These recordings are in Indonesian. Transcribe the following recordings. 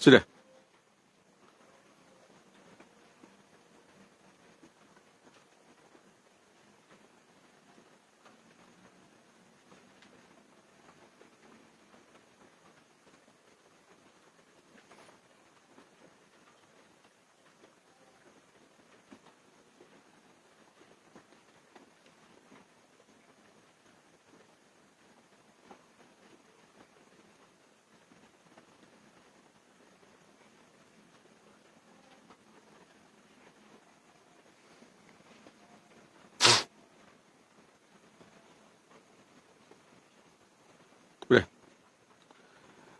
Sudah.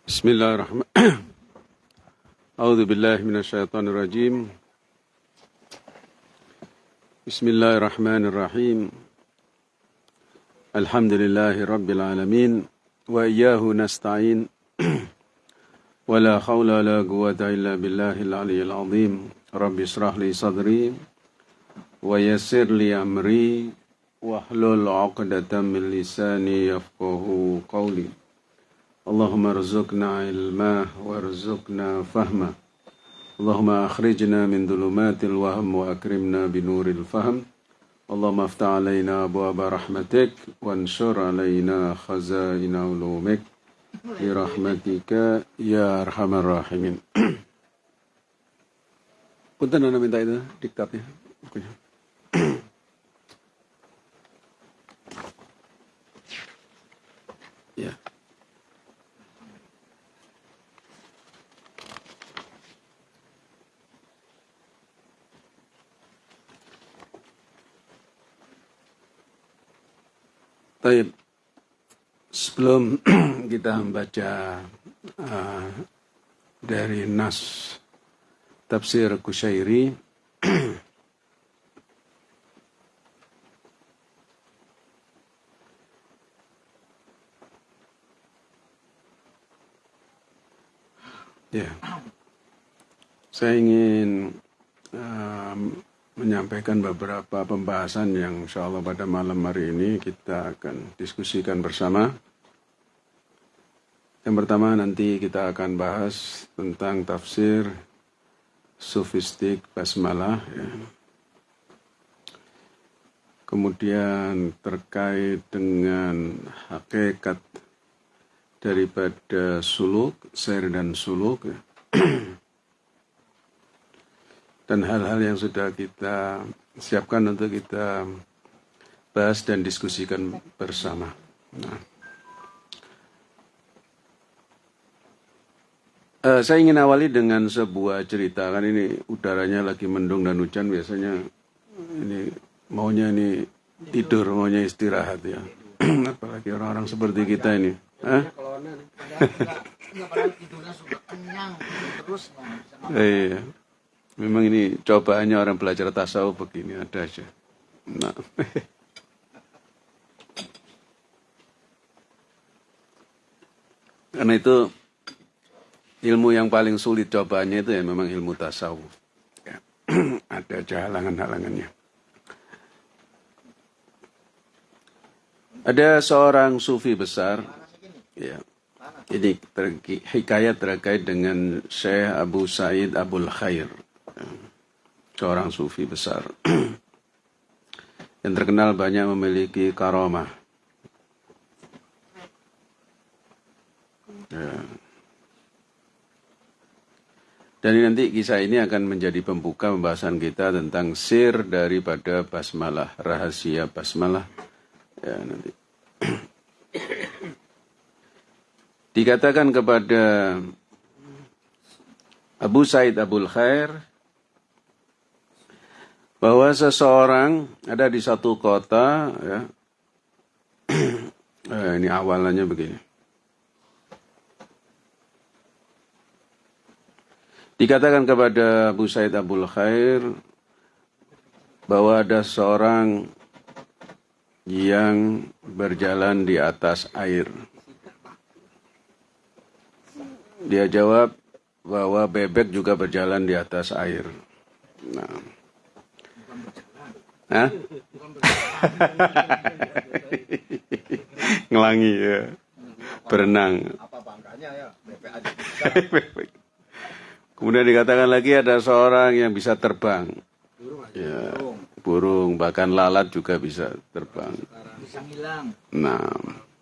بسم الله الرحمن أعوذ بالله من الشيطان الرجيم بسم الله الرحمن الرحيم الحمد لله رب العالمين وإياه نستعين ولا حول ولا قوة إلا بالله العلي العظيم رب اشرح لي صدري ويسر لي أمري واحلل عقدة من لساني يفقه قولي اللهم ارزقنا علما وارزقنا فهما. اللهم أخرجنا من ظلمات الوهم وأكرمنا بنور الفهم. اللهم افتح علينا أبواب رحمتك وانشر علينا خزائن علومك برحمتك يا أرحم الراحمين. Punten Anda minta itu ya. Taib. Sebelum kita membaca uh, dari Nas Tafsir Kusyairi Ya, saya ingin um, menyampaikan beberapa pembahasan yang insya Allah pada malam hari ini kita akan diskusikan bersama. Yang pertama nanti kita akan bahas tentang tafsir sofistik basmalah. Ya. Kemudian terkait dengan hakikat daripada suluk, ser dan suluk. Ya. dan hal-hal yang sudah kita siapkan untuk kita bahas dan diskusikan bersama. Nah. Uh, saya ingin awali dengan sebuah cerita kan ini udaranya lagi mendung dan hujan biasanya ini maunya ini tidur maunya istirahat ya apalagi orang-orang seperti kita ini. Hah? Iya. Memang ini cobaannya orang belajar tasawuf begini ada aja. Nah. Karena itu ilmu yang paling sulit cobaannya itu ya memang ilmu tasawuf. Ya. ada aja halangan-halangannya. Ada seorang sufi besar, ya, ini ter, hikayat terkait dengan Syekh Abu Said Abul Khair seorang sufi besar yang terkenal banyak memiliki karomah. Ya. Dan nanti kisah ini akan menjadi pembuka pembahasan kita tentang sir daripada basmalah, rahasia basmalah. Ya, nanti. Dikatakan kepada Abu Said Abul Khair bahwa seseorang ada di satu kota ya. Eh, ini awalannya begini. Dikatakan kepada Abu Said Abul Khair bahwa ada seorang yang berjalan di atas air. Dia jawab bahwa bebek juga berjalan di atas air. Nah Hah? Ngelangi ya. Berenang. Apa bangkanya ya? Kemudian dikatakan lagi ada seorang yang bisa terbang. Ya, burung bahkan lalat juga bisa terbang. Bisa. Nah,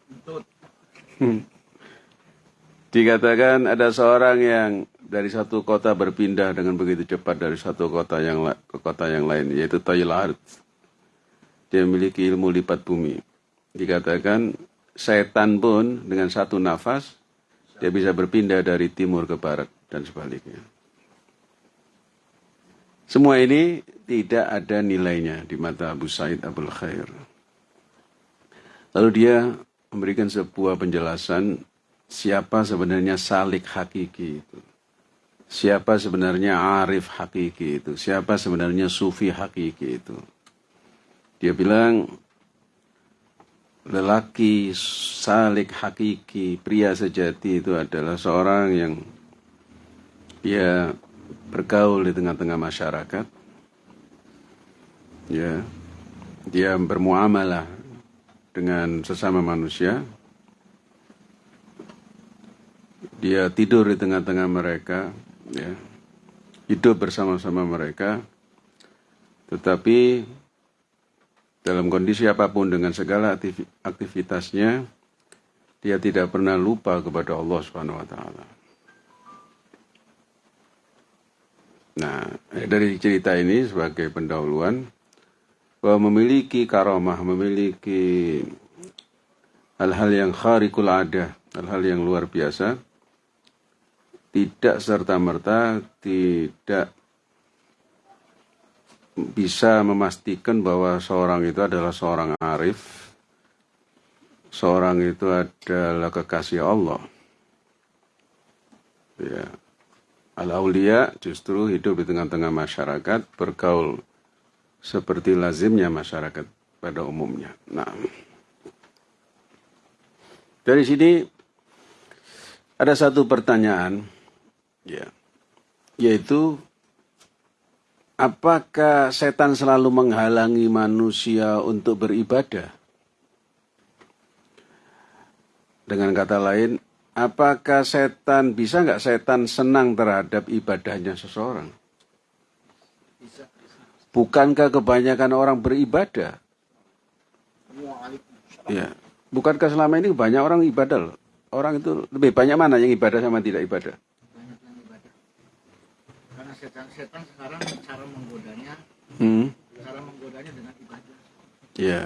Entut. dikatakan ada seorang yang dari satu kota berpindah dengan begitu cepat dari satu kota yang ke kota yang lain yaitu Tayil Ard. Dia memiliki ilmu lipat bumi. Dikatakan setan pun dengan satu nafas dia bisa berpindah dari timur ke barat dan sebaliknya. Semua ini tidak ada nilainya di mata Abu Said Abul Khair. Lalu dia memberikan sebuah penjelasan siapa sebenarnya salik hakiki itu. Siapa sebenarnya arif hakiki itu. Siapa sebenarnya sufi hakiki itu. Dia bilang lelaki salik hakiki, pria sejati itu adalah seorang yang dia bergaul di tengah-tengah masyarakat. Ya. Dia bermuamalah dengan sesama manusia. Dia tidur di tengah-tengah mereka, ya. Hidup bersama-sama mereka. Tetapi dalam kondisi apa pun dengan segala aktivi- aktivitasnya dia tidak pernah lupa kepada Allah Subhanahu wa taala. Nah, dari cerita ini sebagai pendahuluan bahwa memiliki karomah, memiliki hal-hal yang kharikul adah, hal-hal yang luar biasa, tidak serta-merta tidak bisa memastikan bahwa seorang itu adalah seorang arif, seorang itu adalah kekasih Allah. Ya. Al-Aulia justru hidup di tengah-tengah masyarakat, bergaul seperti lazimnya masyarakat pada umumnya. Nah, dari sini ada satu pertanyaan, ya, yaitu apakah setan selalu menghalangi manusia untuk beribadah? Dengan kata lain, apakah setan bisa nggak setan senang terhadap ibadahnya seseorang? Bisa. bisa. Bukankah kebanyakan orang beribadah? Ya. Bukankah selama ini banyak orang ibadah loh? Orang itu lebih banyak mana yang ibadah sama tidak ibadah? Karena setan-setan sekarang cara menggodanya, Hmm. cara menggodanya dengan ibadah. Ya.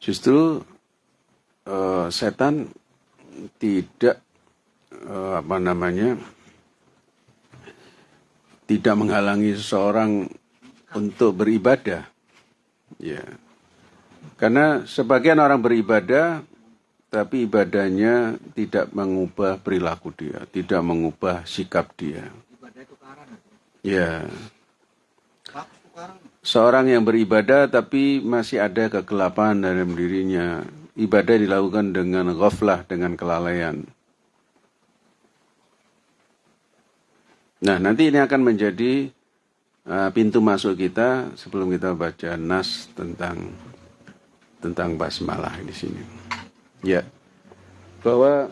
Justru eh, setan tidak eh, apa namanya tidak menghalangi seseorang untuk beribadah. Ya. Karena sebagian orang beribadah tapi ibadahnya tidak mengubah perilaku dia, tidak mengubah sikap dia. Ya. Seorang yang beribadah tapi masih ada kegelapan dalam dirinya. Ibadah dilakukan dengan ghaflah, dengan kelalaian. Nah, nanti ini akan menjadi uh, pintu masuk kita sebelum kita baca nas tentang tentang basmalah di sini. Ya. Bahwa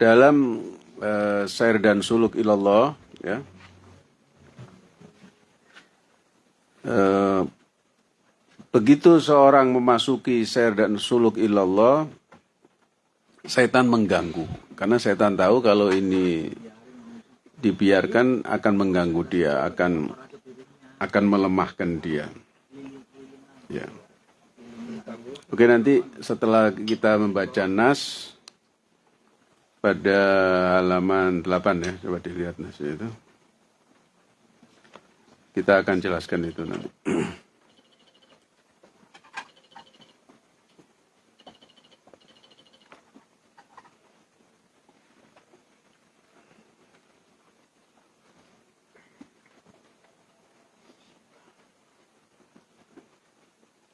dalam uh, sair dan suluk ilallah ya. Eh, begitu seorang memasuki ser dan suluk ilallah, setan mengganggu. Karena setan tahu kalau ini dibiarkan akan mengganggu dia, akan akan melemahkan dia. Ya. Oke nanti setelah kita membaca nas pada halaman 8 ya, coba dilihat nasnya itu. Kita akan jelaskan itu nanti.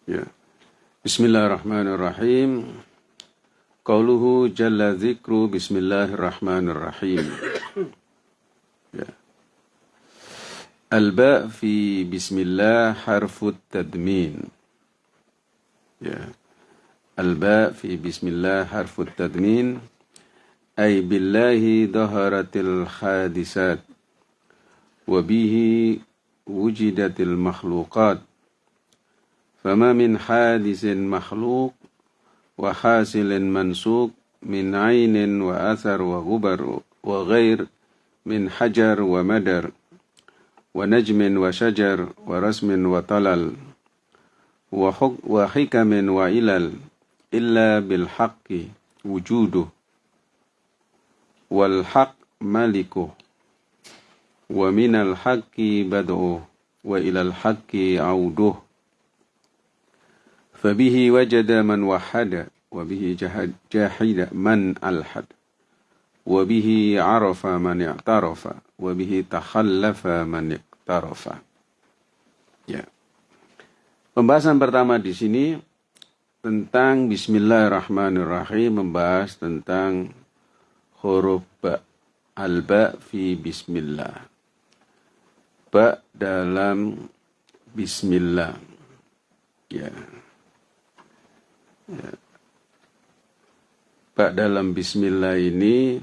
Ya. Bismillahirrahmanirrahim. Qauluhu jalla dzikru bismillahirrahmanirrahim. الباء في بسم الله حرف التدمين. الباء في بسم الله حرف التدمين. أي بالله ظهرت الحادثات وبه وجدت المخلوقات. فما من حادث مخلوق وحاصل منسوق من عين وأثر وغبر وغير من حجر ومدر. ونجم وشجر ورسم وطلل وحكم وعلل إلا بالحق وجوده والحق ملكه ومن الحق بدءه وإلى الحق عوده. فبه وجد من وحد وبه جاحد من ألحد. Wabihi arafa man i'tarafa. Wabihi takhallafa man i'tarafa. Ya. Pembahasan pertama di sini tentang Bismillahirrahmanirrahim membahas tentang huruf ba alba fi bismillah ba dalam bismillah ya ya ba dalam bismillah ini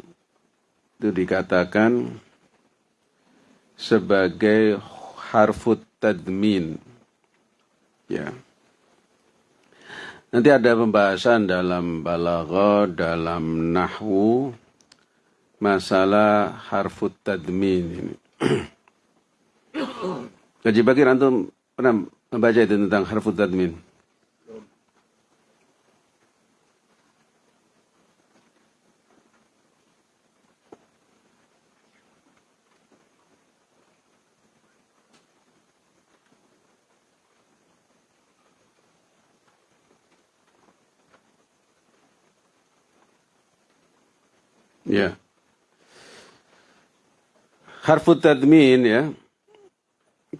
itu dikatakan sebagai harfut tadmin. Ya. Nanti ada pembahasan dalam balaghah dalam nahwu masalah harfut tadmin ini. Kaji Bakir antum pernah membaca itu tentang harfut tadmin? Ya. Harfut tadmin ya.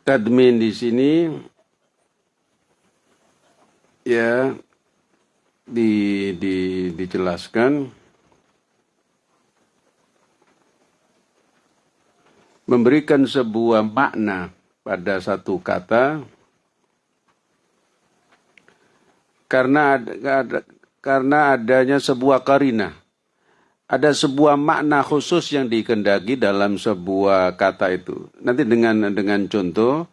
Tadmin di sini ya di, di, dijelaskan. Memberikan sebuah makna pada satu kata. Karena ada karena adanya sebuah karina ada sebuah makna khusus yang dikendaki dalam sebuah kata itu. Nanti dengan dengan contoh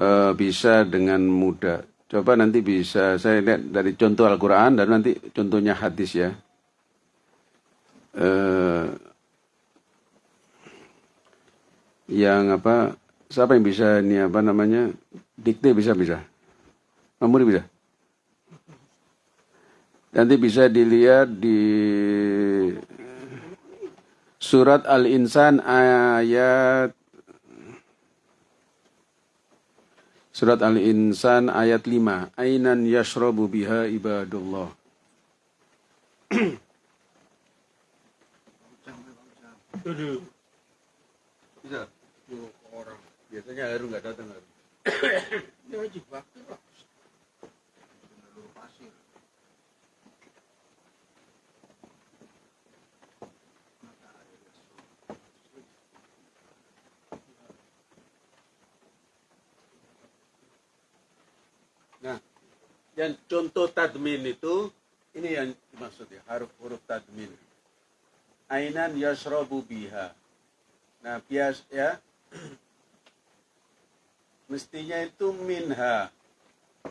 uh, bisa dengan mudah. Coba nanti bisa saya lihat dari contoh Al-Quran dan nanti contohnya hadis ya. Uh, yang apa? Siapa yang bisa ini apa namanya? Dikte bisa bisa. Mamuri bisa. Nanti bisa dilihat di surat Al-Insan ayat Surat Al-Insan ayat 5. Ainan yashrabu biha ibadullah. Bisa. Orang. Biasanya Harun nggak datang Harun. Ya wajib waktu lah. Yang contoh tadmin itu ini yang dimaksud ya, huruf-huruf tadmin. Ainan yashrabu biha. Nah, bias ya. Mestinya itu minha.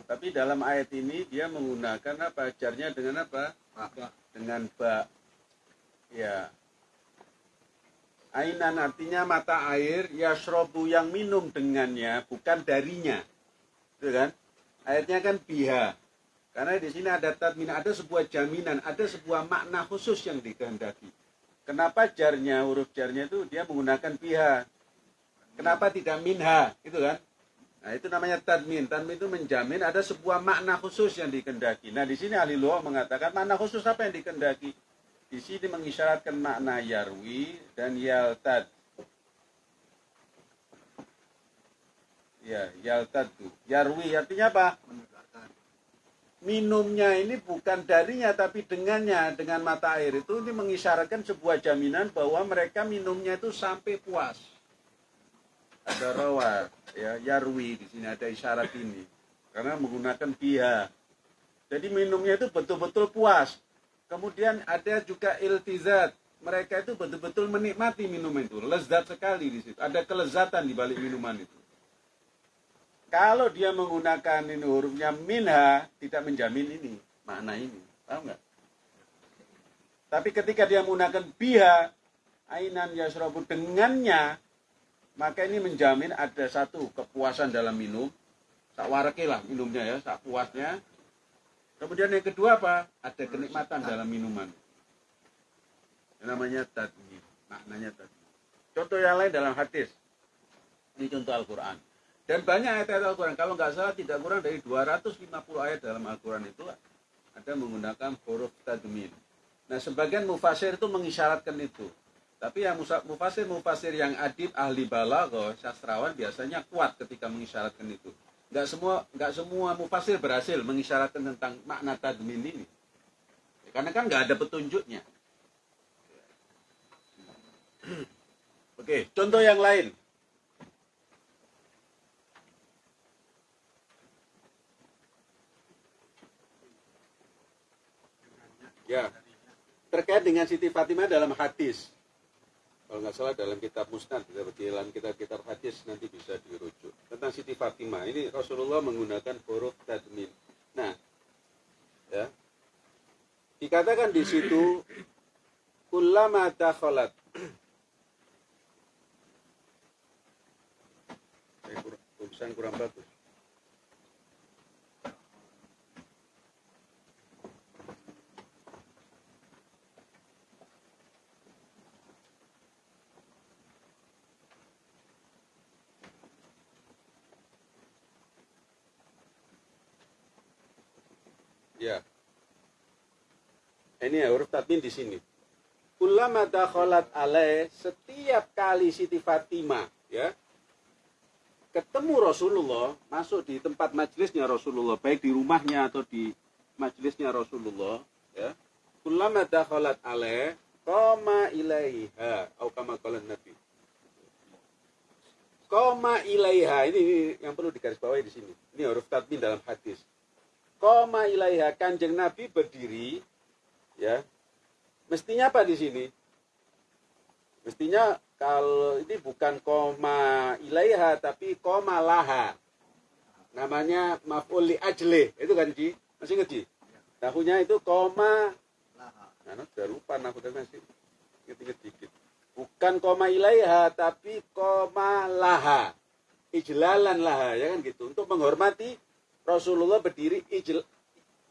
Tapi dalam ayat ini dia menggunakan apa? Jarnya dengan apa? Ba. Dengan ba. Ya. Ainan artinya mata air, yashrobu yang minum dengannya, bukan darinya. Itu kan? Ayatnya kan biha. Karena di sini ada tadmin, ada sebuah jaminan, ada sebuah makna khusus yang dikehendaki. Kenapa jarnya, huruf jarnya itu dia menggunakan biha. Kenapa tidak minha, itu kan? Nah, itu namanya tadmin. Tadmin itu menjamin ada sebuah makna khusus yang dikehendaki. Nah, di sini ahli luar mengatakan makna khusus apa yang dikehendaki? Di sini mengisyaratkan makna yarwi dan yaltad. Ya, yaltad tuh. Yarwi artinya apa? Minumnya ini bukan darinya tapi dengannya dengan mata air itu ini mengisyaratkan sebuah jaminan bahwa mereka minumnya itu sampai puas. Ada rawa, ya, yarwi di sini ada isyarat ini. Karena menggunakan dia. Jadi minumnya itu betul-betul puas. Kemudian ada juga iltizat, mereka itu betul-betul menikmati minuman itu, lezat sekali di situ. Ada kelezatan di balik minuman itu. Kalau dia menggunakan ini hurufnya minha, tidak menjamin ini, makna ini. Paham nggak? Tapi ketika dia menggunakan biha, ainan yasrobu dengannya, maka ini menjamin ada satu kepuasan dalam minum, tak warake lah minumnya ya, tak puasnya. Kemudian yang kedua apa? Ada kenikmatan dalam minuman. Yang namanya tadmi, maknanya tadi. Contoh yang lain dalam hadis. Ini contoh Al-Quran. Dan banyak ayat-ayat Al-Quran. Kalau nggak salah tidak kurang dari 250 ayat dalam Al-Quran itu ada menggunakan huruf tadmin. Nah sebagian mufasir itu mengisyaratkan itu. Tapi yang mufasir-mufasir yang adib, ahli balaghah, sastrawan biasanya kuat ketika mengisyaratkan itu. Nggak semua nggak semua mufasir berhasil mengisyaratkan tentang makna tadmin ini. Karena kan nggak ada petunjuknya. Oke, contoh yang lain. Ya, terkait dengan Siti Fatimah dalam hadis. Kalau nggak salah dalam kitab Musnad, dalam kitab-kitab hadis nanti bisa dirujuk. Tentang Siti Fatimah, ini Rasulullah menggunakan huruf tadmin. Nah, ya, dikatakan di situ, kullama dakhalat. Tulisan kurang bagus. Ya. Ini ya, huruf tatmin di sini. Ulama dakhalat alaih setiap kali Siti Fatimah ya ketemu Rasulullah masuk di tempat majelisnya Rasulullah baik di rumahnya atau di majelisnya Rasulullah ya ulama dakhalat alaih koma ilaiha atau kama nabi koma ilaiha ini, ini yang perlu digarisbawahi di sini ini huruf tatmin dalam hadis koma ilaiha kanjeng Nabi berdiri ya. Mestinya apa di sini? Mestinya kalau ini bukan koma ilaiha tapi koma laha. Namanya maf'ul li ajle itu kan Ji? Masih ngerti tahunya itu koma laha. Nah, sudah lupa nah udah masih inget-inget dikit. Bukan koma ilaiha tapi koma laha. Ijlalan laha ya kan gitu. Untuk menghormati Rasulullah berdiri ijl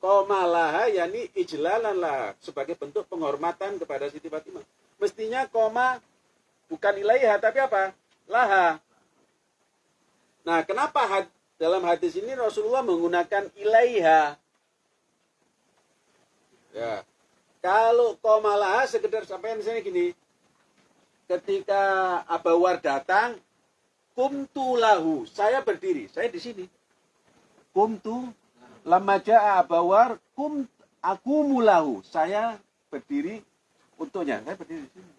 koma yakni ijlalan lah sebagai bentuk penghormatan kepada Siti Fatimah. Mestinya koma bukan ilaiha tapi apa? Laha. Nah, kenapa had, dalam hadis ini Rasulullah menggunakan ilaiha? Ya. Kalau koma laha sekedar sampai misalnya gini. Ketika Abawar datang, kumtu lahu, saya berdiri, saya di sini kumtu lama jaa abawar kum aku mulahu saya berdiri untuknya saya berdiri di sini.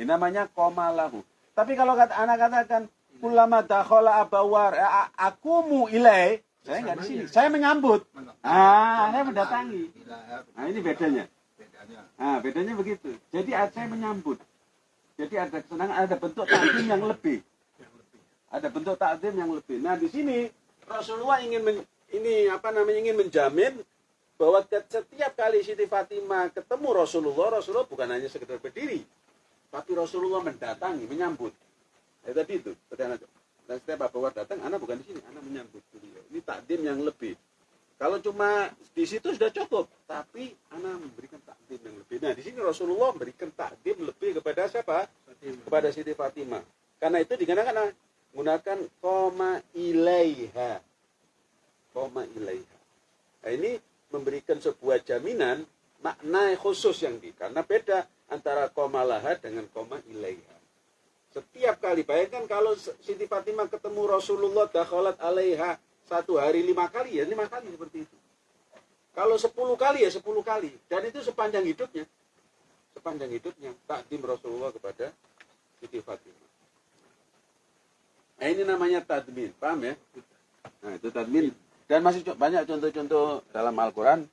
Ini namanya koma lahu. Tapi kalau kata anak katakan ulama dakhala abawar aku mu ilai saya nggak di sini. Saya menyambut. Ah saya mendatangi. Nah ini bedanya. Ah bedanya begitu. Jadi saya menyambut. Jadi ada kesenangan ada bentuk takdim yang lebih. Ada bentuk takdim yang lebih. Nah di sini Rasulullah ingin men, ini apa namanya ingin menjamin bahwa setiap kali Siti Fatimah ketemu Rasulullah, Rasulullah bukan hanya sekedar berdiri, tapi Rasulullah mendatangi, menyambut. Ya tadi itu, sederhana. Dan setiap Bapak datang, anak bukan di sini, anak menyambut beliau. Ini takdim yang lebih. Kalau cuma di situ sudah cukup, tapi anak memberikan takdim yang lebih. Nah, di sini Rasulullah memberikan takdim lebih kepada siapa? Kepada Siti Fatimah. Karena itu dikarenakan menggunakan koma ilaiha. Koma ilaiha. Nah, ini memberikan sebuah jaminan makna khusus yang di karena beda antara koma laha dengan koma ilaiha. Setiap kali bayangkan kalau Siti Fatimah ketemu Rasulullah dakhalat alaiha satu hari lima kali ya lima kali seperti itu. Kalau sepuluh kali ya sepuluh kali. Dan itu sepanjang hidupnya. Sepanjang hidupnya takdim Rasulullah kepada Siti Fatimah Nah ini namanya tadmin, paham ya? Nah itu tadmin. Dan masih banyak contoh-contoh dalam Al-Quran,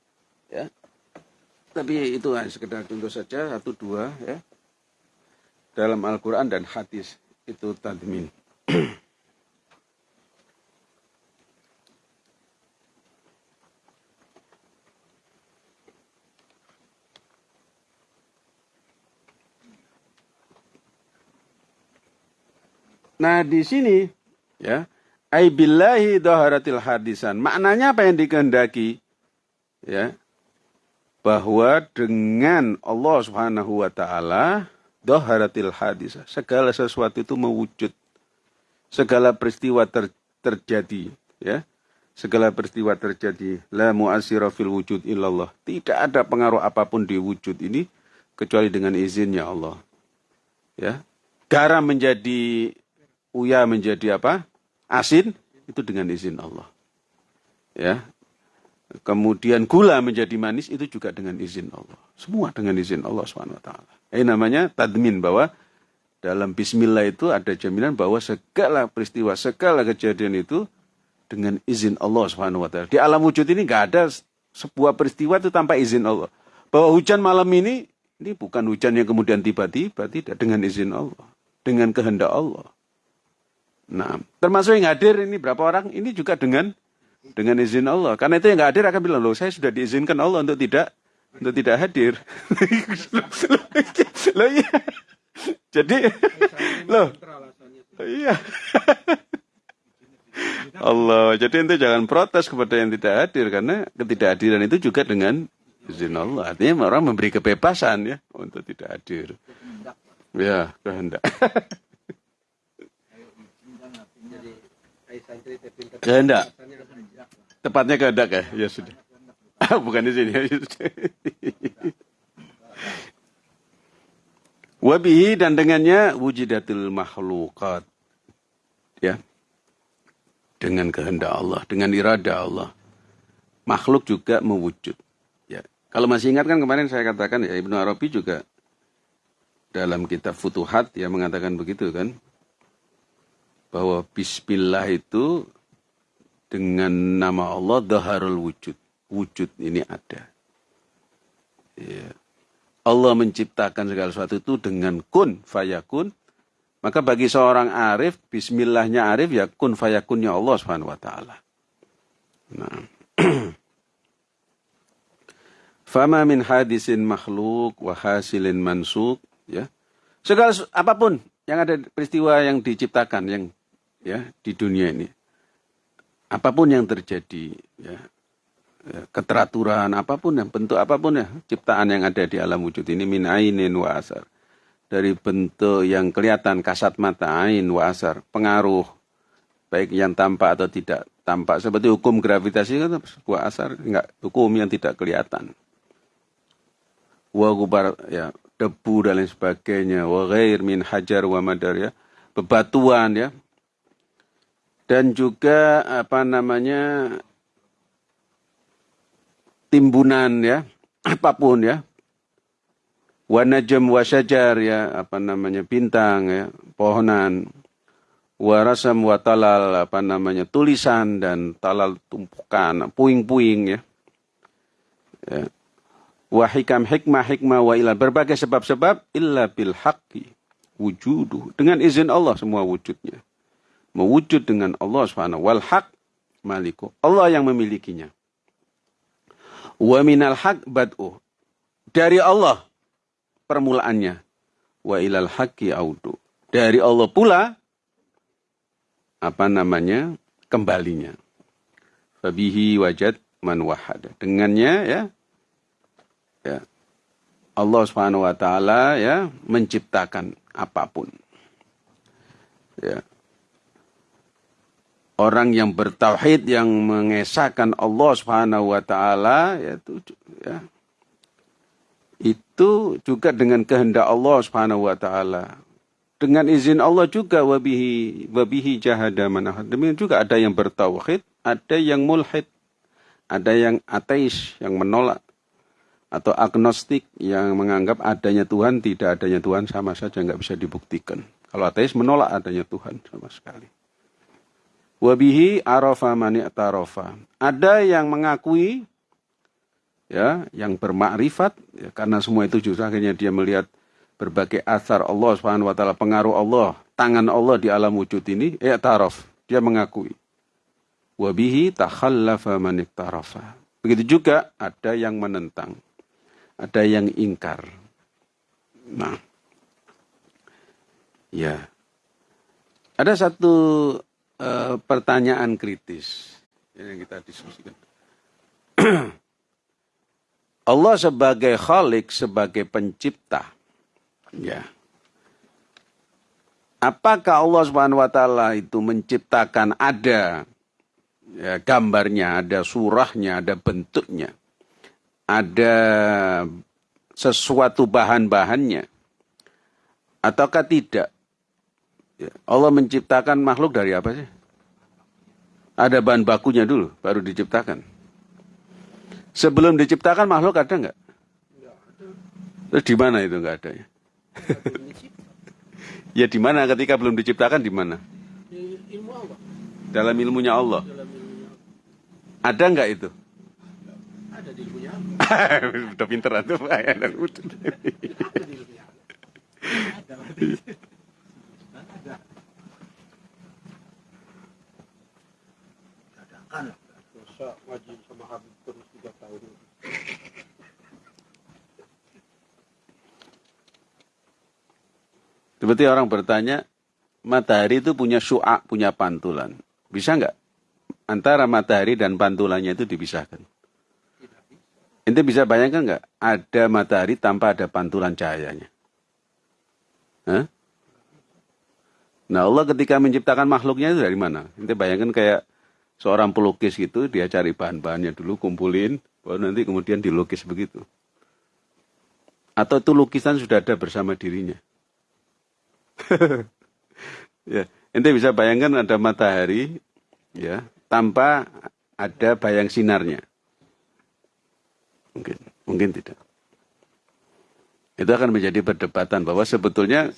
ya. Tapi itu hanya sekedar contoh saja, satu dua, ya. dalam Al-Quran dan hadis itu tadmin. Nah di sini ya aibillahi doharatil hadisan. Maknanya apa yang dikehendaki? Ya. Bahwa dengan Allah Subhanahu wa taala doharatil hadisah. Segala sesuatu itu mewujud. Segala peristiwa ter, terjadi, ya. Segala peristiwa terjadi. La mu'asira fil wujud illallah. Tidak ada pengaruh apa pun di wujud ini kecuali dengan izinnya Allah. Ya. Garam menjadi uya menjadi apa? Asin itu dengan izin Allah. Ya. Kemudian gula menjadi manis itu juga dengan izin Allah. Semua dengan izin Allah SWT. Ini namanya tadmin bahwa dalam bismillah itu ada jaminan bahwa segala peristiwa, segala kejadian itu dengan izin Allah SWT. Di alam wujud ini nggak ada sebuah peristiwa itu tanpa izin Allah. Bahwa hujan malam ini, ini bukan hujan yang kemudian tiba-tiba, tidak dengan izin Allah. Dengan kehendak Allah. Nah, termasuk yang hadir ini berapa orang? Ini juga dengan dengan izin Allah. Karena itu yang nggak hadir akan bilang, loh saya sudah diizinkan Allah untuk tidak untuk tidak hadir. loh iya. Jadi, loh, iya. Allah. Jadi itu jangan protes kepada yang tidak hadir karena ketidakhadiran itu juga dengan izin Allah. Artinya orang memberi kebebasan ya untuk tidak hadir. Ya, kehendak. Kehendak. Tepatnya kehendak ya? Ya sudah. Bukan di sini. Wabihi dan dengannya wujidatul makhlukat. Ya. Dengan kehendak Allah, dengan irada Allah. Makhluk juga mewujud. Ya. Kalau masih ingat kan kemarin saya katakan ya Ibnu Arabi juga dalam kitab Futuhat ya mengatakan begitu kan bahwa bismillah itu dengan nama Allah daharul wujud. Wujud ini ada. Ya. Allah menciptakan segala sesuatu itu dengan kun fayakun. Maka bagi seorang arif, bismillahnya arif ya kun fayakunnya Allah Subhanahu wa taala. Nah. Fama min hadisin makhluk wa hasilin mansuk ya. Segala apa pun yang ada peristiwa yang diciptakan yang ya di dunia ini. Apa pun yang terjadi, ya, ya, keteraturan apa pun yang bentuk apa pun ya ciptaan yang ada di alam wujud ini min ainin wa asar. Dari bentuk yang kelihatan kasat mata ain wa asar pengaruh baik yang tampak atau tidak tampak. Seperti hukum gravitasi kan sebuah asar enggak hukum yang tidak kelihatan. Wa gubar ya debu dan lain sebagainya wa ghair min hajar wa madar ya. Bebatuan ya dan juga apa namanya timbunan ya apa pun ya. Wanajam wasyajar ya apa namanya bintang ya pohonan. Warasam watalal apa namanya tulisan dan talal tumpukan puing-puing ya, ya. wahikam hikmah hikmah wa ila berbagai sebab-sebab illa bil haqqi wujudu dengan izin Allah semua wujudnya mewujud dengan Allah Subhanahu wal haq maliku. Allah yang memilikinya. Wa minal haq bad'u. Dari Allah permulaannya. Wa ilal haqqi audu. Dari Allah pula apa namanya? kembalinya. Fabihi wajad man wahada. Dengannya ya ya Allah Subhanahu wa taala ya menciptakan apa pun. Ya orang yang bertauhid yang mengesahkan Allah Subhanahu wa taala yaitu ya itu juga dengan kehendak Allah Subhanahu wa taala. Dengan izin Allah juga wabihi wabihi jahada manah. Demikian juga ada yang bertauhid, ada yang mulhid, ada yang ateis yang menolak atau agnostik yang menganggap adanya Tuhan tidak adanya Tuhan sama saja nggak bisa dibuktikan. Kalau ateis menolak adanya Tuhan sama sekali. Wabihi arafa mani tarofa. Ada yang mengakui ya, yang bermakrifat ya, karena semua itu justru akhirnya dia melihat berbagai asar Allah Subhanahu wa taala, pengaruh Allah, tangan Allah di alam wujud ini, i'taraf, dia mengakui. Wabihi takhallafa man iktarafa. Begitu juga ada yang menentang, ada yang ingkar. Nah, ya, ada satu uh, pertanyaan kritis yang kita diskusikan. Allah sebagai khalik, sebagai pencipta. Ya. Apakah Allah Subhanahu wa taala itu menciptakan ada ya, gambarnya, ada surahnya, ada bentuknya. Ada sesuatu bahan-bahannya. Ataukah tidak? Ya, Allah menciptakan makhluk dari apa sih? Ada bahan bakunya dulu, baru diciptakan. Sebelum diciptakan makhluk ada nggak? Terus di mana itu nggak ada ya? ya di mana ketika belum diciptakan di mana? Ilmu Allah. Dalam ilmunya Allah. Ada nggak itu? Ada di ilmunya Allah. Udah pinter tuh ada di ilmunya Ada. Masa ngaji sama Habib terus tiga tahun. Seperti orang bertanya, matahari itu punya syu'a, punya pantulan. Bisa nggak antara matahari dan pantulannya itu dipisahkan? Ente bisa bayangkan nggak ada matahari tanpa ada pantulan cahayanya? Hah? Nah Allah ketika menciptakan makhluknya itu dari mana? Ente bayangkan kayak seorang pelukis gitu dia cari bahan-bahannya dulu kumpulin baru nanti kemudian dilukis begitu atau itu lukisan sudah ada bersama dirinya ya ente bisa bayangkan ada matahari ya tanpa ada bayang sinarnya. Mungkin mungkin tidak. Itu akan menjadi perdebatan bahwa sebetulnya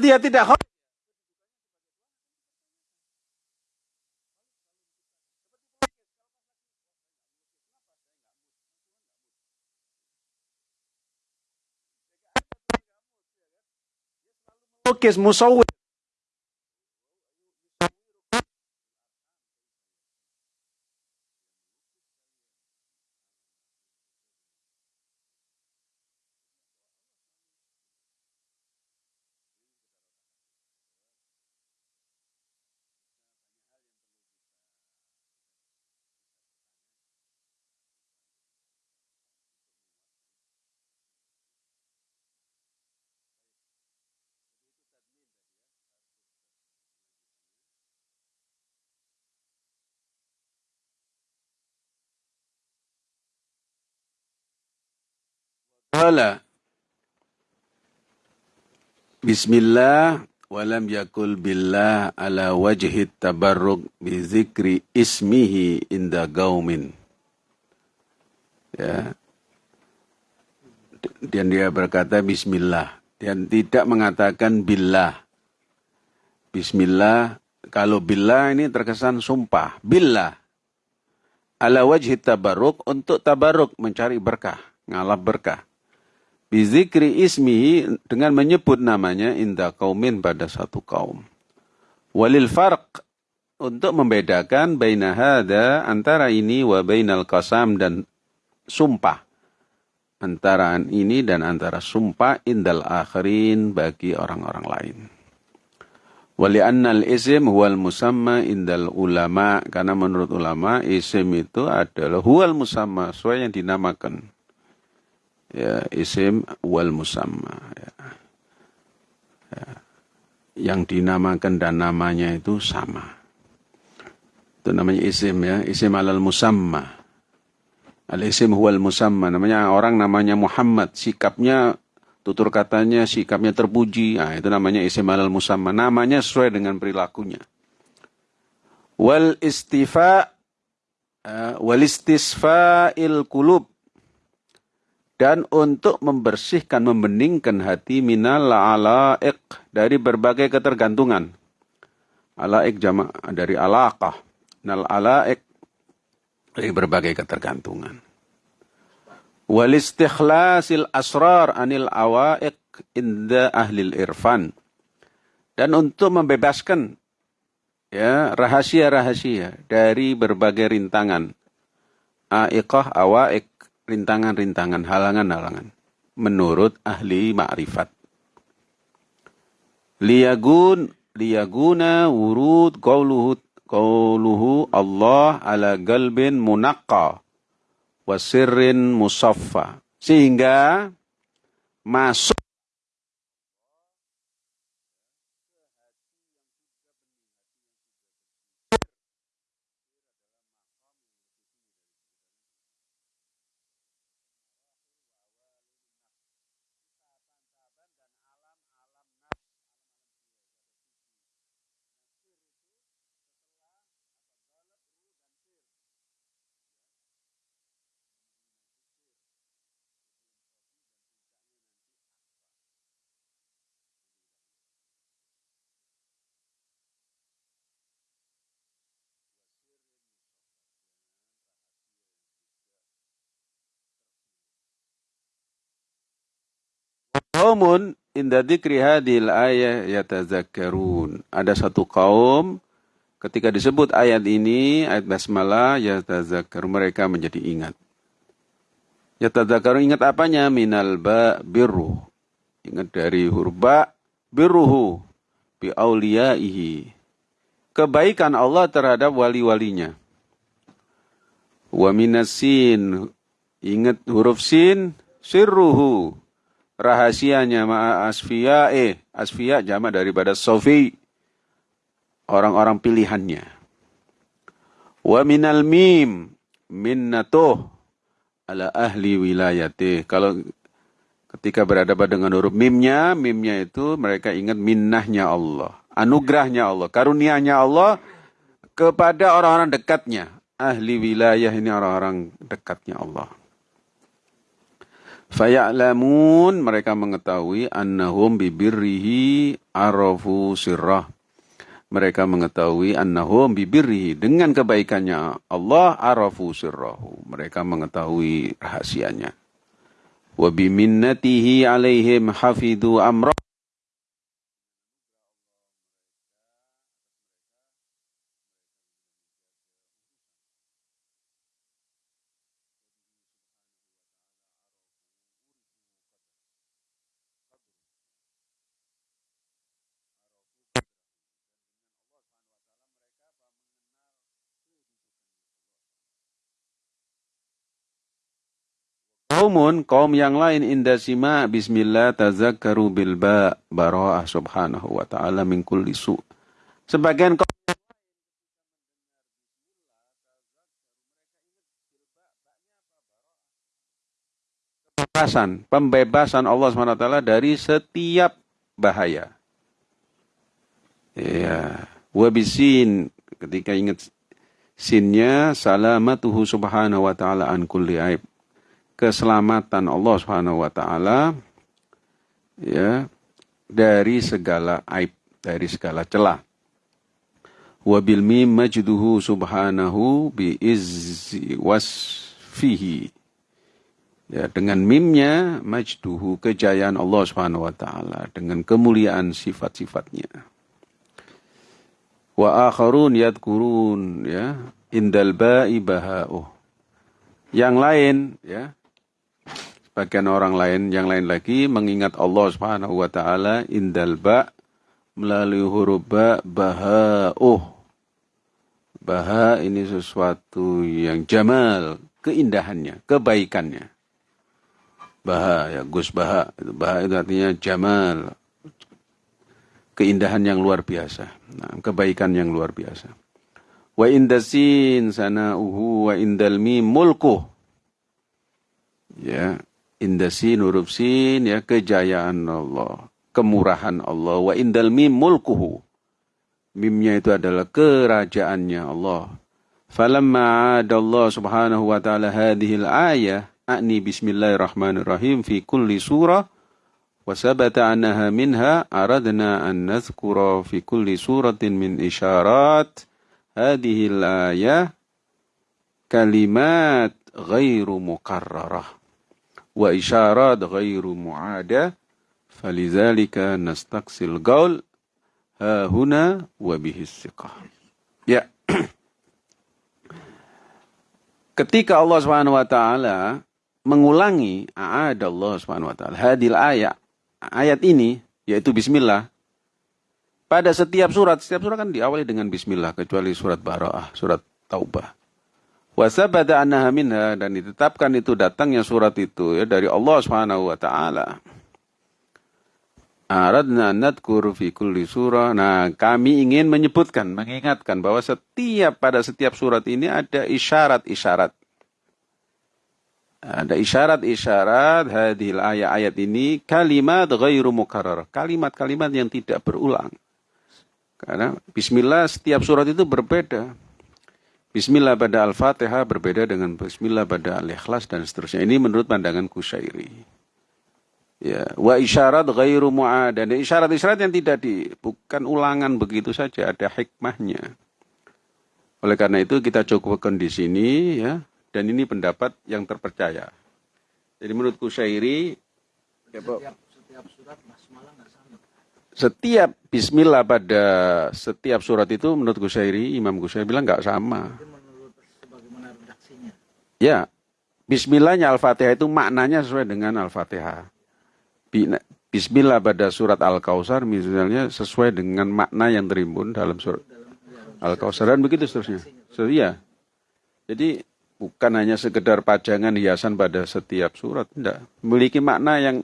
dia tidak melukis musawwir Qala Bismillah walam yakul billah ala wajhi tabarruk bi zikri ismihi inda gaumin. Ya. Dan dia berkata bismillah dan tidak mengatakan billah. Bismillah kalau billah ini terkesan sumpah. Billah ala wajhi tabarruk untuk tabarruk mencari berkah, ngalap berkah. Bizikri ismihi dengan menyebut namanya inda kaumin pada satu kaum. Walil farq untuk membedakan baina hada antara ini wa bainal qasam dan sumpah. Antara ini dan antara sumpah indal akhirin bagi orang-orang lain. Wali annal isim huwal musamma indal ulama karena menurut ulama isim itu adalah huwal musamma sesuai yang dinamakan ya isim wal musamma ya. ya. yang dinamakan dan namanya itu sama. Itu namanya isim ya. Isim alal musamma. Al isim wal musamma namanya orang namanya Muhammad. Sikapnya tutur katanya sikapnya terpuji. Nah, itu namanya isim alal musamma. Namanya sesuai dengan perilakunya. Wal istifa uh, wal istisfa'il kulub dan untuk membersihkan, membeningkan hati minal alaik dari berbagai ketergantungan. Alaik jama dari alaqah. Nal alaik dari berbagai ketergantungan. Wal istikhlasil asrar anil awaik inda ahlil irfan. Dan untuk membebaskan ya rahasia-rahasia dari berbagai rintangan. Aiqah awaik rintangan-rintangan, halangan-halangan. Menurut ahli ma'rifat. Liyagun, liyaguna wurud qawluhu, qawluhu Allah ala galbin munaqqa wasirrin musaffa. Sehingga masuk Qaumun inda dzikri hadhil ayah yatazakkarun. Ada satu kaum ketika disebut ayat ini, ayat basmalah yatazakkar mereka menjadi ingat. Yatazakkarun ingat apanya? Minal ba birru. Ingat dari huruf ba birruhu bi auliyaihi. Kebaikan Allah terhadap wali-walinya. Wa minasin ingat huruf sin sirruhu rahasianya ma'a asfiya eh asfiya jama daripada sofi. Orang-orang pilihannya. Wa minal mim minnatuh ala ahli wilayati kalau ketika berhadapan dengan huruf mimnya mimnya itu mereka ingat minnahnya Allah anugerahnya Allah karunianya Allah kepada orang-orang dekatnya. Ahli wilayah ini orang-orang dekatnya Allah Faya'lamun mereka mengetahui annahum bibirrihi arafu sirrah. Mereka mengetahui annahum bibirrihi dengan kebaikannya Allah arafu sirrahu. Mereka mengetahui rahasianya. Wa biminnatihi alaihim hafidu amrah. Kaumun, kaum yang lain indasima bismillah tazakkaru bil ba bara'ah subhanahu wa ta'ala min kulli su. Sebagian kaum pembebasan, pembebasan Allah SWT dari setiap bahaya. Ya, wabisin ketika ingat sinnya salamatuhu subhanahu wa ta'ala an kulli aib. Keselamatan Allah subhanahu wa ta'ala ya dari segala aib, dari segala celah. Wabil mim majduhu subhanahu bi izzi wasfihi. Ya, dengan mimnya majduhu kejayaan Allah Subhanahu wa taala dengan kemuliaan sifat-sifatnya. Wa akharun yadkurun ya indal ba'i baha'uh. Yang lain ya sebagian orang lain yang lain lagi mengingat Allah Subhanahu wa taala indal ba melalui huruf ba baha'uh. Baha ini sesuatu yang jamal, keindahannya, kebaikannya. Baha ya Gus Baha. Baha itu artinya jamal. Keindahan yang luar biasa. Nah, kebaikan yang luar biasa. Wa indasin sanauhu wa indal mim mulku ya indasin huruf sin ya kejayaan Allah kemurahan Allah. Wa indal mim mulkuhu. Mimnya itu adalah kerajaannya Allah. Falamma adallah subhanahu wa ta'ala hadhil ayah a'ni bismillahirrahmanirrahim fi kulli surah wa sabata minha aradna an nadhkura fi kulli suratin min isyarat hadhihi al-ayah kalimat ghairu mukarrarah wa isyarat ghairu mu'ada falidzalika nastaqsil qaul ha huna wa bihi ya. Ketika Allah Subhanahu wa taala mengulangi ada Allah Subhanahu wa taala hadil ayat ayat ini yaitu bismillah pada setiap surat setiap surat kan diawali dengan bismillah kecuali surat Bara'ah surat Taubah wasabada annaha minha dan ditetapkan itu datangnya surat itu ya dari Allah Subhanahu wa taala Aradna nadkur fi kulli surah. Nah, kami ingin menyebutkan, mengingatkan bahwa setiap pada setiap surat ini ada isyarat-isyarat ada isyarat-isyarat hadil ayat-ayat ini kalimat ghairu mukarrar. Kalimat-kalimat yang tidak berulang. Karena bismillah setiap surat itu berbeda. Bismillah pada Al-Fatihah berbeda dengan bismillah pada Al-Ikhlas dan seterusnya. Ini menurut pandangan Kusyairi. Ya, wa isyarat ghairu mu'ad. Dan isyarat-isyarat yang tidak di bukan ulangan begitu saja, ada hikmahnya. Oleh karena itu kita cukupkan di sini ya dan ini pendapat yang terpercaya. Jadi menurutku syairi ya, setiap, setiap surat basmalah nggak sama. Setiap bismillah pada setiap surat itu menurut Kusyairi, Imam Kusyairi bilang nggak sama. Ya, bismillahnya Al-Fatihah itu maknanya sesuai dengan Al-Fatihah. Bismillah pada surat Al-Kausar misalnya sesuai dengan makna yang terimbun dalam surat Al-Kausar dan begitu seterusnya. So, iya. Jadi bukan hanya sekedar pajangan hiasan pada setiap surat, tidak. Memiliki makna yang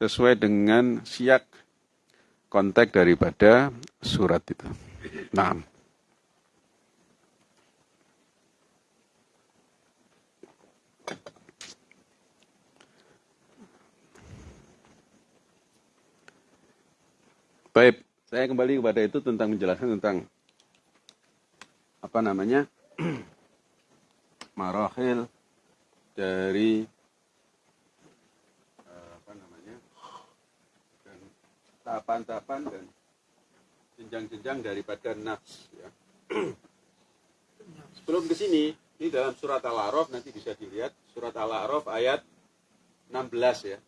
sesuai dengan siak konteks daripada surat itu. Nah. Baik, saya kembali kepada itu tentang menjelaskan tentang apa namanya marahil dari uh, apa namanya dan tahapan-tahapan dan jenjang-jenjang daripada nafs ya. Sebelum ke sini, ini dalam surat Al-A'raf nanti bisa dilihat surat Al-A'raf ayat 16 ya.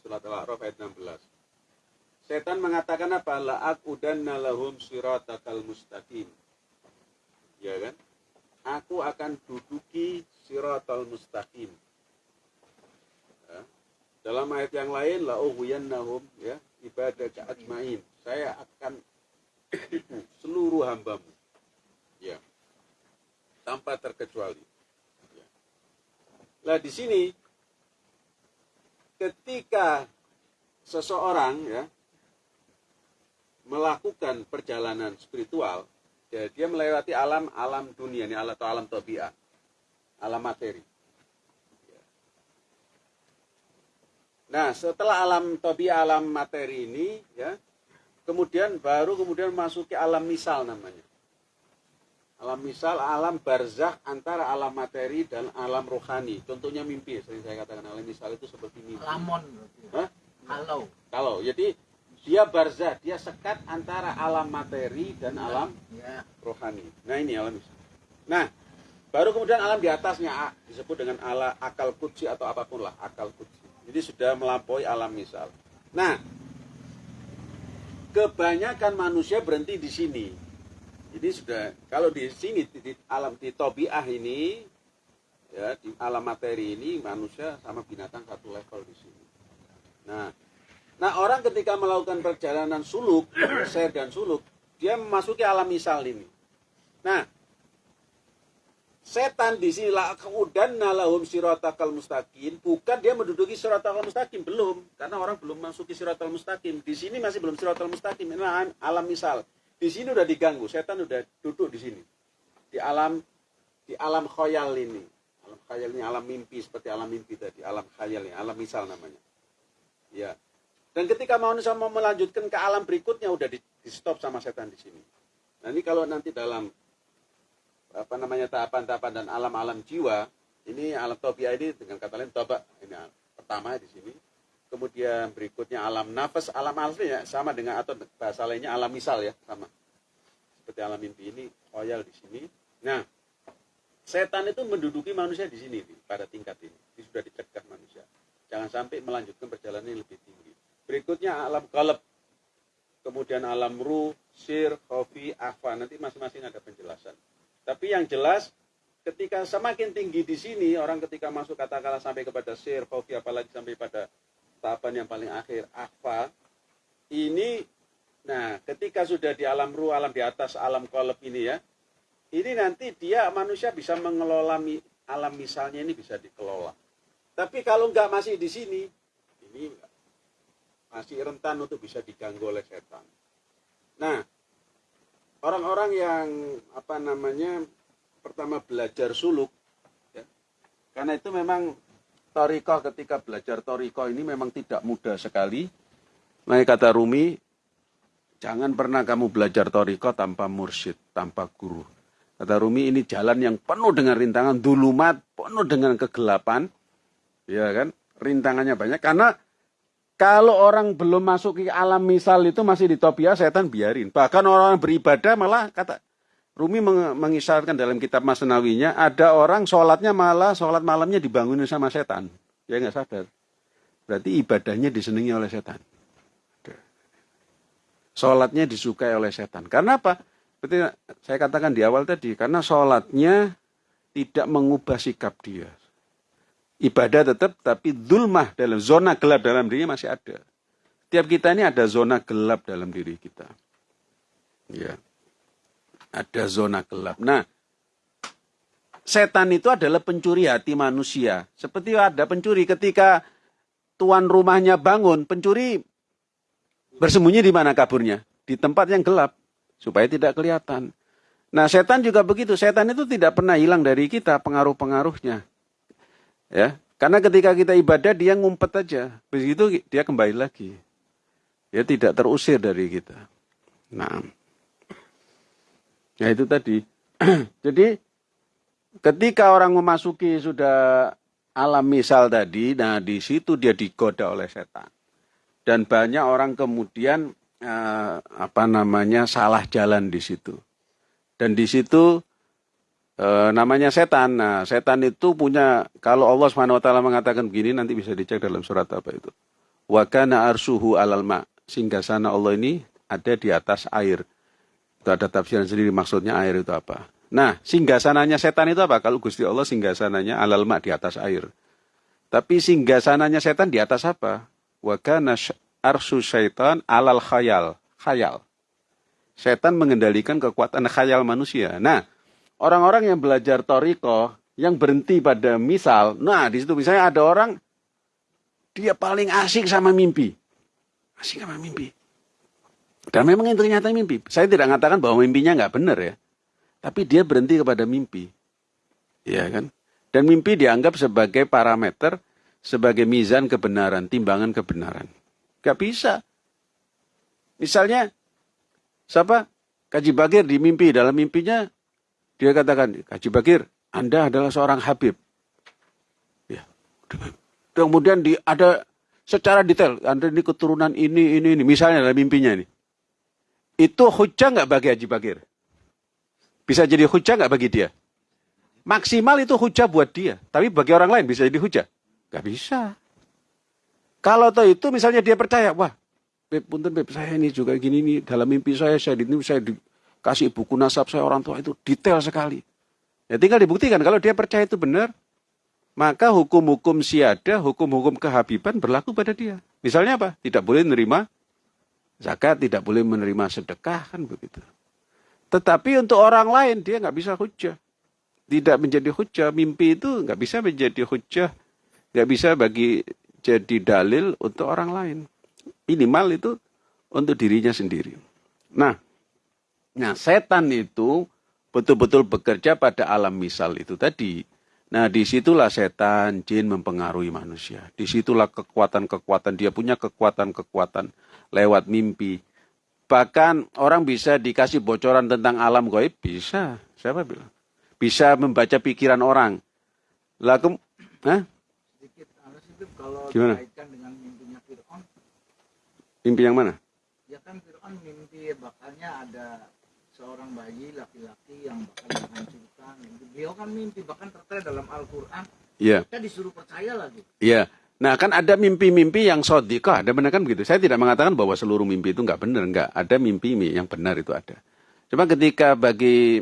Surat Al-A'raf ayat 16. Setan mengatakan apa? La'akudanna lahum siratakal mustaqim. Ya kan? aku akan duduki siratal mustaqim. Ya. Dalam ayat yang lain la ughwiyannahum ya ibadah ajmain. Saya akan seluruh hambamu. Ya. Tanpa terkecuali. Ya. Lah di sini ketika seseorang ya melakukan perjalanan spiritual Ya, dia melewati alam alam dunia ini atau alam tabiat, alam materi. Nah, setelah alam tobi alam materi ini, ya, kemudian baru kemudian masuki alam misal namanya. Alam misal, alam barzah antara alam materi dan alam rohani. Contohnya mimpi, sering saya katakan alam misal itu seperti mimpi. Lamon. Hah? Kalau. Kalau, jadi dia barzah, dia sekat antara alam materi dan alam Ya. rohani. Nah ini alam misal. Nah, baru kemudian alam di atasnya disebut dengan ala akal kutsi atau apa pun lah akal kutsi. Jadi sudah melampaui alam misal. Nah, kebanyakan manusia berhenti di sini. Jadi sudah kalau di sini di, alam di tobiah ini ya di alam materi ini manusia sama binatang satu level di sini. Nah, nah orang ketika melakukan perjalanan suluk, share dan suluk, dia memasuki alam misal ini. Nah, setan di sini lah kemudian nalahum siratakal mustaqim. Bukan dia menduduki siratal mustaqim belum. Karena orang belum masuki siratal mustaqim. Di sini masih belum siratal mustaqim. Ini alam- alam misal. Di sini udah diganggu setan udah duduk di sini. Di alam di alam khayal ini. Alam khayal ini alam mimpi seperti alam mimpi tadi. Alam khayal ini alam misal namanya. Ya dan ketika manusia mau melanjutkan ke alam berikutnya udah di, di stop sama setan di sini. Nah ini kalau nanti dalam apa namanya tahapan-tahapan dan alam-alam jiwa ini alam tobia ini dengan kata lain toba ini pertama di sini. Kemudian berikutnya alam nafas alam asli ya sama dengan atau bahasa lainnya alam misal ya sama. Seperti alam mimpi ini khoyal di sini. Nah setan itu menduduki manusia di sini pada tingkat ini. Ini sudah dicegah manusia. Jangan sampai melanjutkan perjalanan yang lebih tinggi. Berikutnya alam kalab kemudian alam ruh sir khofi afa nanti masing-masing ada penjelasan tapi yang jelas ketika semakin tinggi di sini orang ketika masuk katakanlah sampai kepada sir, khofi apalagi sampai pada tahapan yang paling akhir akhfa ini nah ketika sudah di alam ruh, alam di atas alam kolab ini ya ini nanti dia manusia bisa mengelola alam misalnya ini bisa dikelola. Tapi kalau nggak masih di sini ini masih rentan untuk bisa diganggu oleh setan. Nah, orang-orang yang apa namanya pertama belajar suluk ya, karena itu memang toriko ketika belajar toriko ini memang tidak mudah sekali. Nah, kata Rumi jangan pernah kamu belajar toriko tanpa mursyid tanpa guru. Kata Rumi ini jalan yang penuh dengan rintangan dulumat penuh dengan kegelapan. Ya kan? Rintangannya banyak karena kalau orang belum masuk ke alam misal itu masih di topia setan biarin. Bahkan orang beribadah malah kata Rumi meng- mengisyaratkan dalam kitab Masnawinya ada orang sholatnya malah sholat malamnya dibangunin sama setan. Ya nggak sadar. Berarti ibadahnya disenangi oleh setan. Sholatnya disukai oleh setan. Karena apa? Seperti saya katakan di awal tadi, karena sholatnya tidak mengubah sikap dia ibadah tetap tapi zulmah dalam zona gelap dalam dirinya masih ada. Tiap kita ini ada zona gelap dalam diri kita. Ya. Ada zona gelap. Nah, setan itu adalah pencuri hati manusia. Seperti ada pencuri ketika tuan rumahnya bangun, pencuri bersembunyi di mana kaburnya? Di tempat yang gelap supaya tidak kelihatan. Nah, setan juga begitu. Setan itu tidak pernah hilang dari kita pengaruh-pengaruhnya. Ya, karena ketika kita ibadah dia ngumpet aja. Begitu dia kembali lagi. Dia tidak terusir dari kita. Nah. Ya itu tadi. Jadi ketika orang memasuki sudah alam misal tadi, nah di situ dia digoda oleh setan. Dan banyak orang kemudian eh, apa namanya salah jalan di situ. Dan di situ e, namanya setan. Nah, setan itu punya kalau Allah Subhanahu wa taala mengatakan begini nanti bisa dicek dalam surat apa itu. Wa kana arsuhu alal ma. Sehingga sana Allah ini ada di atas air. Itu ada tafsiran sendiri maksudnya air itu apa. Nah, singgasananya setan itu apa? Kalau Gusti Allah singgasananya alal ma di atas air. Tapi singgasananya setan di atas apa? Wa kana arsu syaitan alal khayal. Khayal. Setan mengendalikan kekuatan khayal manusia. Nah, orang-orang yang belajar toriko yang berhenti pada misal, nah di situ misalnya ada orang dia paling asik sama mimpi, asik sama mimpi. Dan memang itu ternyata mimpi. Saya tidak mengatakan bahwa mimpinya nggak benar ya, tapi dia berhenti kepada mimpi, ya kan? Dan mimpi dianggap sebagai parameter sebagai mizan kebenaran, timbangan kebenaran. Gak bisa. Misalnya, siapa? Kaji Bagir di mimpi, dalam mimpinya dia katakan, Kaji Bagir, Anda adalah seorang Habib. Ya. Kemudian di, ada secara detail, Anda ini keturunan ini, ini, ini. Misalnya dalam mimpinya ini. Itu hujah nggak bagi Haji Bagir? Bisa jadi hujah nggak bagi dia? Maksimal itu hujah buat dia. Tapi bagi orang lain bisa jadi hujah? Gak bisa. Kalau tahu itu misalnya dia percaya, wah, Beb, punten Beb, saya ini juga gini nih, dalam mimpi saya, saya ini saya dikasih buku nasab saya orang tua itu detail sekali. Ya tinggal dibuktikan, kalau dia percaya itu benar, maka hukum-hukum siada, hukum-hukum kehabiban berlaku pada dia. Misalnya apa? Tidak boleh menerima zakat, tidak boleh menerima sedekah, kan begitu. Tetapi untuk orang lain dia nggak bisa hujah. Tidak menjadi hujah. Mimpi itu nggak bisa menjadi hujah. Nggak bisa bagi jadi dalil untuk orang lain. Minimal itu untuk dirinya sendiri. Nah, nah setan itu betul-betul bekerja pada alam misal itu tadi. Nah, di situlah setan, jin mempengaruhi manusia. Di situlah kekuatan-kekuatan, dia punya kekuatan-kekuatan lewat mimpi, Bahkan orang bisa dikasih bocoran tentang alam gaib, bisa. Siapa bilang? Bisa membaca pikiran orang. Lalu, Hah? Sedikit, kalau Gimana? dengan mimpinya Fir'aun. Mimpi yang mana? Ya kan Fir'aun mimpi bakalnya ada seorang bayi laki-laki yang bakal dihancurkan. Beliau kan mimpi bahkan tertera dalam Al-Quran. Iya. Kita disuruh percaya lagi. Iya. Nah kan ada mimpi-mimpi yang sodika, ada benar kan begitu. Saya tidak mengatakan bahwa seluruh mimpi itu nggak benar, nggak. Ada mimpi yang benar itu ada. Cuma ketika bagi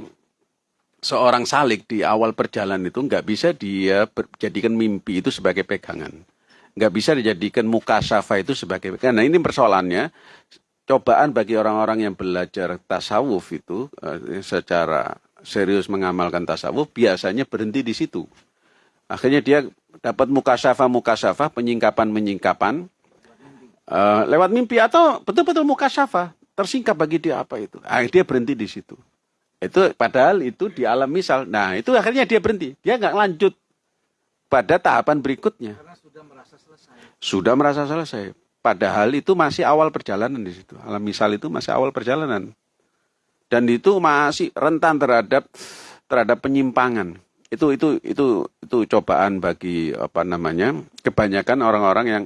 seorang salik di awal perjalanan itu nggak bisa dia jadikan mimpi itu sebagai pegangan. Nggak bisa dijadikan muka syafa itu sebagai pegangan. Nah ini persoalannya, cobaan bagi orang-orang yang belajar tasawuf itu eh, secara serius mengamalkan tasawuf biasanya berhenti di situ. Akhirnya dia dapat mukasyafa mukasyafa penyingkapan penyingkapan uh, lewat mimpi atau betul-betul mukasyafa tersingkap bagi dia apa itu. Akhirnya dia berhenti di situ. Itu padahal itu di alam misal. Nah itu akhirnya dia berhenti. Dia nggak lanjut pada tahapan berikutnya. Karena sudah merasa selesai. Sudah merasa selesai. Padahal itu masih awal perjalanan di situ. Alam misal itu masih awal perjalanan. Dan itu masih rentan terhadap terhadap penyimpangan itu itu itu itu cobaan bagi apa namanya kebanyakan orang-orang yang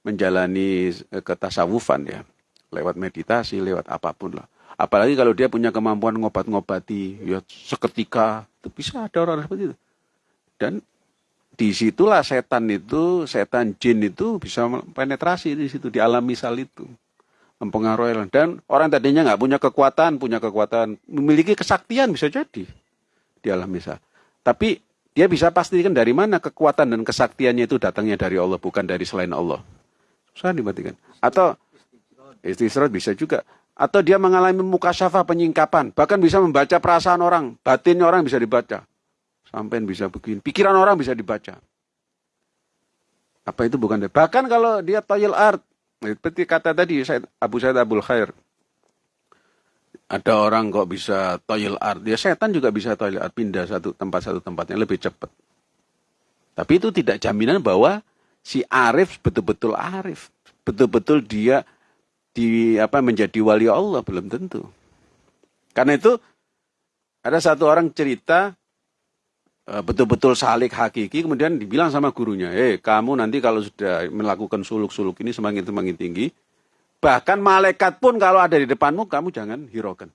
menjalani eh, ketasawufan ya lewat meditasi lewat apa pun lah apalagi kalau dia punya kemampuan ngobat-ngobati ya seketika itu bisa ada orang seperti itu dan di situlah setan itu setan jin itu bisa penetrasi di situ di alam misal itu mempengaruhi dan orang tadinya nggak punya kekuatan punya kekuatan memiliki kesaktian bisa jadi di alam misal tapi dia bisa pastikan dari mana kekuatan dan kesaktiannya itu datangnya dari Allah, bukan dari selain Allah. Susah dimatikan. Atau istisrat bisa juga. Atau dia mengalami muka syafa penyingkapan. Bahkan bisa membaca perasaan orang. Batinnya orang bisa dibaca. Sampai bisa begini. Pikiran orang bisa dibaca. Apa itu bukan dia? Bahkan kalau dia toyel art. Seperti kata tadi Abu Said Abul Khair ada orang kok bisa toilet art. Ya setan juga bisa toilet art, pindah satu tempat satu tempatnya lebih cepat. Tapi itu tidak jaminan bahwa si Arif betul-betul Arif. Betul-betul dia di apa menjadi wali Allah belum tentu. Karena itu ada satu orang cerita betul-betul salik hakiki kemudian dibilang sama gurunya, "Eh, kamu nanti kalau sudah melakukan suluk-suluk ini semakin semakin tinggi, Bahkan malaikat pun kalau ada di depanmu, kamu jangan hiraukan.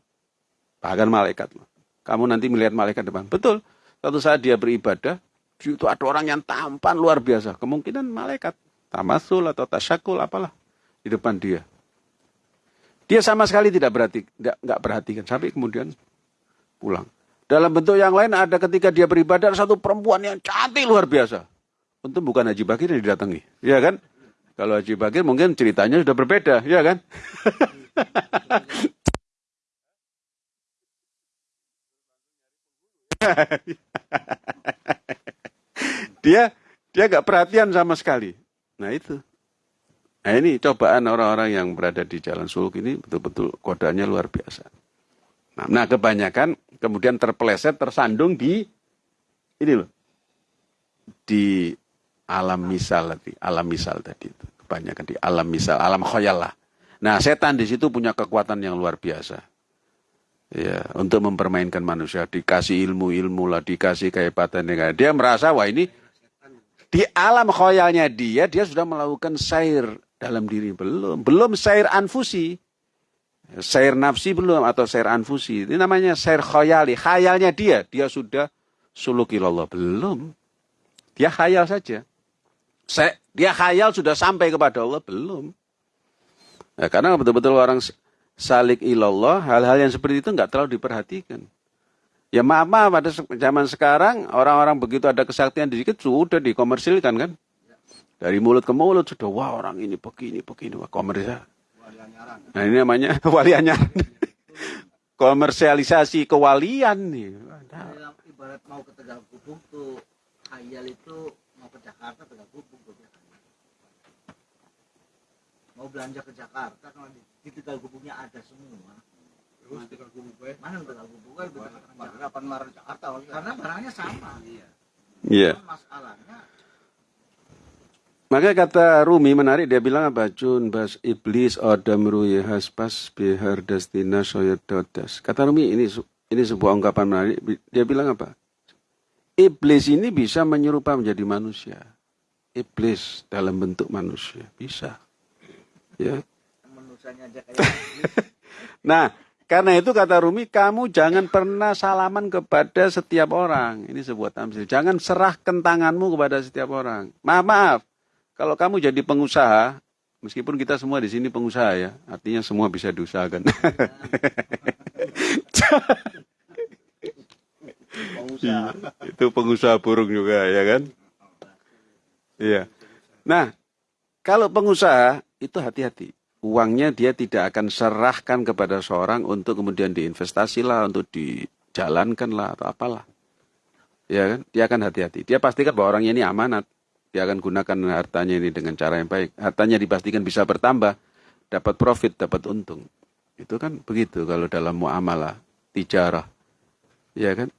Bahkan malaikat. Kamu nanti melihat malaikat depan. Betul. Satu saat dia beribadah, itu ada orang yang tampan luar biasa. Kemungkinan malaikat. Tamasul atau tasyakul apalah. Di depan dia. Dia sama sekali tidak berhati, tidak, nggak perhatikan. Sampai kemudian pulang. Dalam bentuk yang lain ada ketika dia beribadah satu perempuan yang cantik luar biasa. Untung bukan Haji Bakir yang didatangi. Ya kan? Kalau Haji Bakir mungkin ceritanya sudah berbeda, ya kan? dia dia gak perhatian sama sekali. Nah itu. Nah ini cobaan orang-orang yang berada di jalan suluk ini betul-betul kodanya luar biasa. Nah, nah kebanyakan kemudian terpeleset, tersandung di ini loh, di Alam misal tadi, alam misal tadi itu. Kebanyakan di alam misal, alam khayal lah. Nah, setan di situ punya kekuatan yang luar biasa. Ya, untuk mempermainkan manusia, dikasih ilmu-ilmu lah, dikasih kehebatan yang Dia merasa wah ini di alam khoyalnya dia, dia sudah melakukan sair dalam diri belum, belum sair anfusi. Sair nafsi belum atau sair anfusi. Ini namanya sair khoyali. Khayalnya dia, dia sudah sulukilallah belum. Dia khayal saja. Dia khayal sudah sampai kepada Allah belum. Ya, karena betul-betul orang salik ilallah, hal-hal yang seperti itu nggak terlalu diperhatikan. Ya maaf, maaf pada zaman sekarang orang-orang begitu ada kesaktian sedikit sudah dikomersilkan kan. Dari mulut ke mulut sudah wah orang ini begini begini wah komersial. Nah ini namanya wali anyar. Komersialisasi kewalian nih. Nah. Ibarat mau ke Tegal Kubung tuh khayal itu mau ke Jakarta Tegal Kubung tuh Mau belanja ke Jakarta kalau di, di Tegal Kubungnya ada semua. Terus Tegal Kubung gue? Mana Tegal Kubung gue? Delapan Maret Jakarta. Karena barangnya sama. Iya. Yeah. Masalahnya maka kata Rumi menarik dia bilang apa? Jun bas iblis adam ruye haspas bihar destina soyododas. Kata Rumi ini ini sebuah ungkapan menarik. Dia bilang apa? Iblis ini bisa menyerupai menjadi manusia. Iblis dalam bentuk manusia bisa. Ya. nah, karena itu kata Rumi, kamu jangan pernah salaman kepada setiap orang. Ini sebuah tamsil. Jangan serahkan tanganmu kepada setiap orang. Maaf, maaf. Kalau kamu jadi pengusaha, meskipun kita semua di sini pengusaha ya, artinya semua bisa diusahakan. pengusaha. itu pengusaha burung juga ya kan? Iya. Nah, kalau pengusaha itu hati-hati. Uangnya dia tidak akan serahkan kepada seorang untuk kemudian diinvestasi lah, untuk dijalankan lah atau apalah. Ya kan? Dia akan hati-hati. Dia pastikan bahwa orangnya ini amanat dia akan gunakan hartanya ini dengan cara yang baik. Hartanya dipastikan bisa bertambah, dapat profit, dapat untung. Itu kan begitu kalau dalam muamalah, tijarah. Ya kan?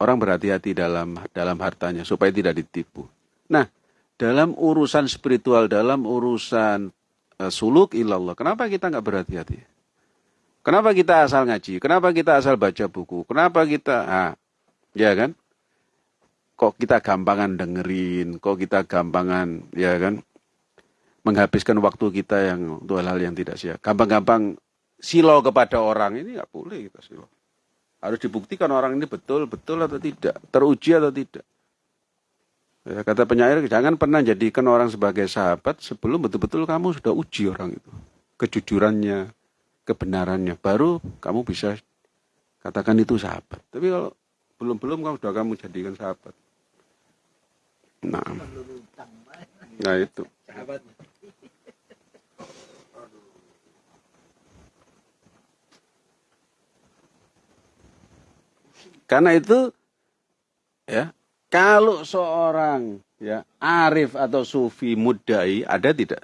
Orang berhati-hati dalam dalam hartanya supaya tidak ditipu. Nah, dalam urusan spiritual, dalam urusan uh, suluk ilallah, kenapa kita nggak berhati-hati? Kenapa kita asal ngaji? Kenapa kita asal baca buku? Kenapa kita, ah, ya kan? Kok kita gampangan dengerin, kok kita gampangan ya kan menghabiskan waktu kita yang untuk hal-hal yang tidak siap. Gampang-gampang silo kepada orang ini nggak boleh kita silo. Harus dibuktikan orang ini betul betul atau tidak, teruji atau tidak. Ya, kata penyair, jangan pernah jadikan orang sebagai sahabat sebelum betul-betul kamu sudah uji orang itu. Kejujurannya, kebenarannya. Baru kamu bisa katakan itu sahabat. Tapi kalau belum-belum kamu sudah kamu jadikan sahabat. Nah, nah itu. Karena itu ya, kalau seorang ya arif atau sufi mudai ada tidak?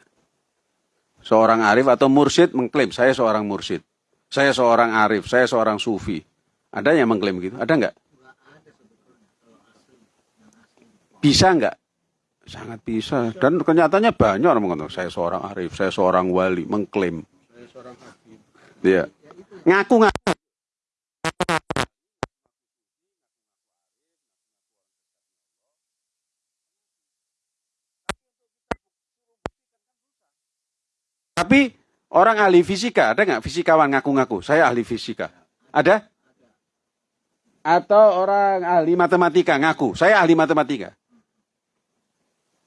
Seorang arif atau mursyid mengklaim saya seorang mursyid. Saya seorang arif, saya seorang sufi. Ada yang mengklaim gitu? Ada enggak? Bisa nggak? Sangat bisa. Dan kenyataannya banyak orang mengatakan, saya seorang arif, saya seorang wali, mengklaim. Saya seorang hakim. Iya. Ngaku-ngaku. Tapi orang ahli fisika, ada nggak fisikawan ngaku-ngaku? Saya ahli fisika. Ada? Atau orang ahli matematika ngaku, saya ahli matematika.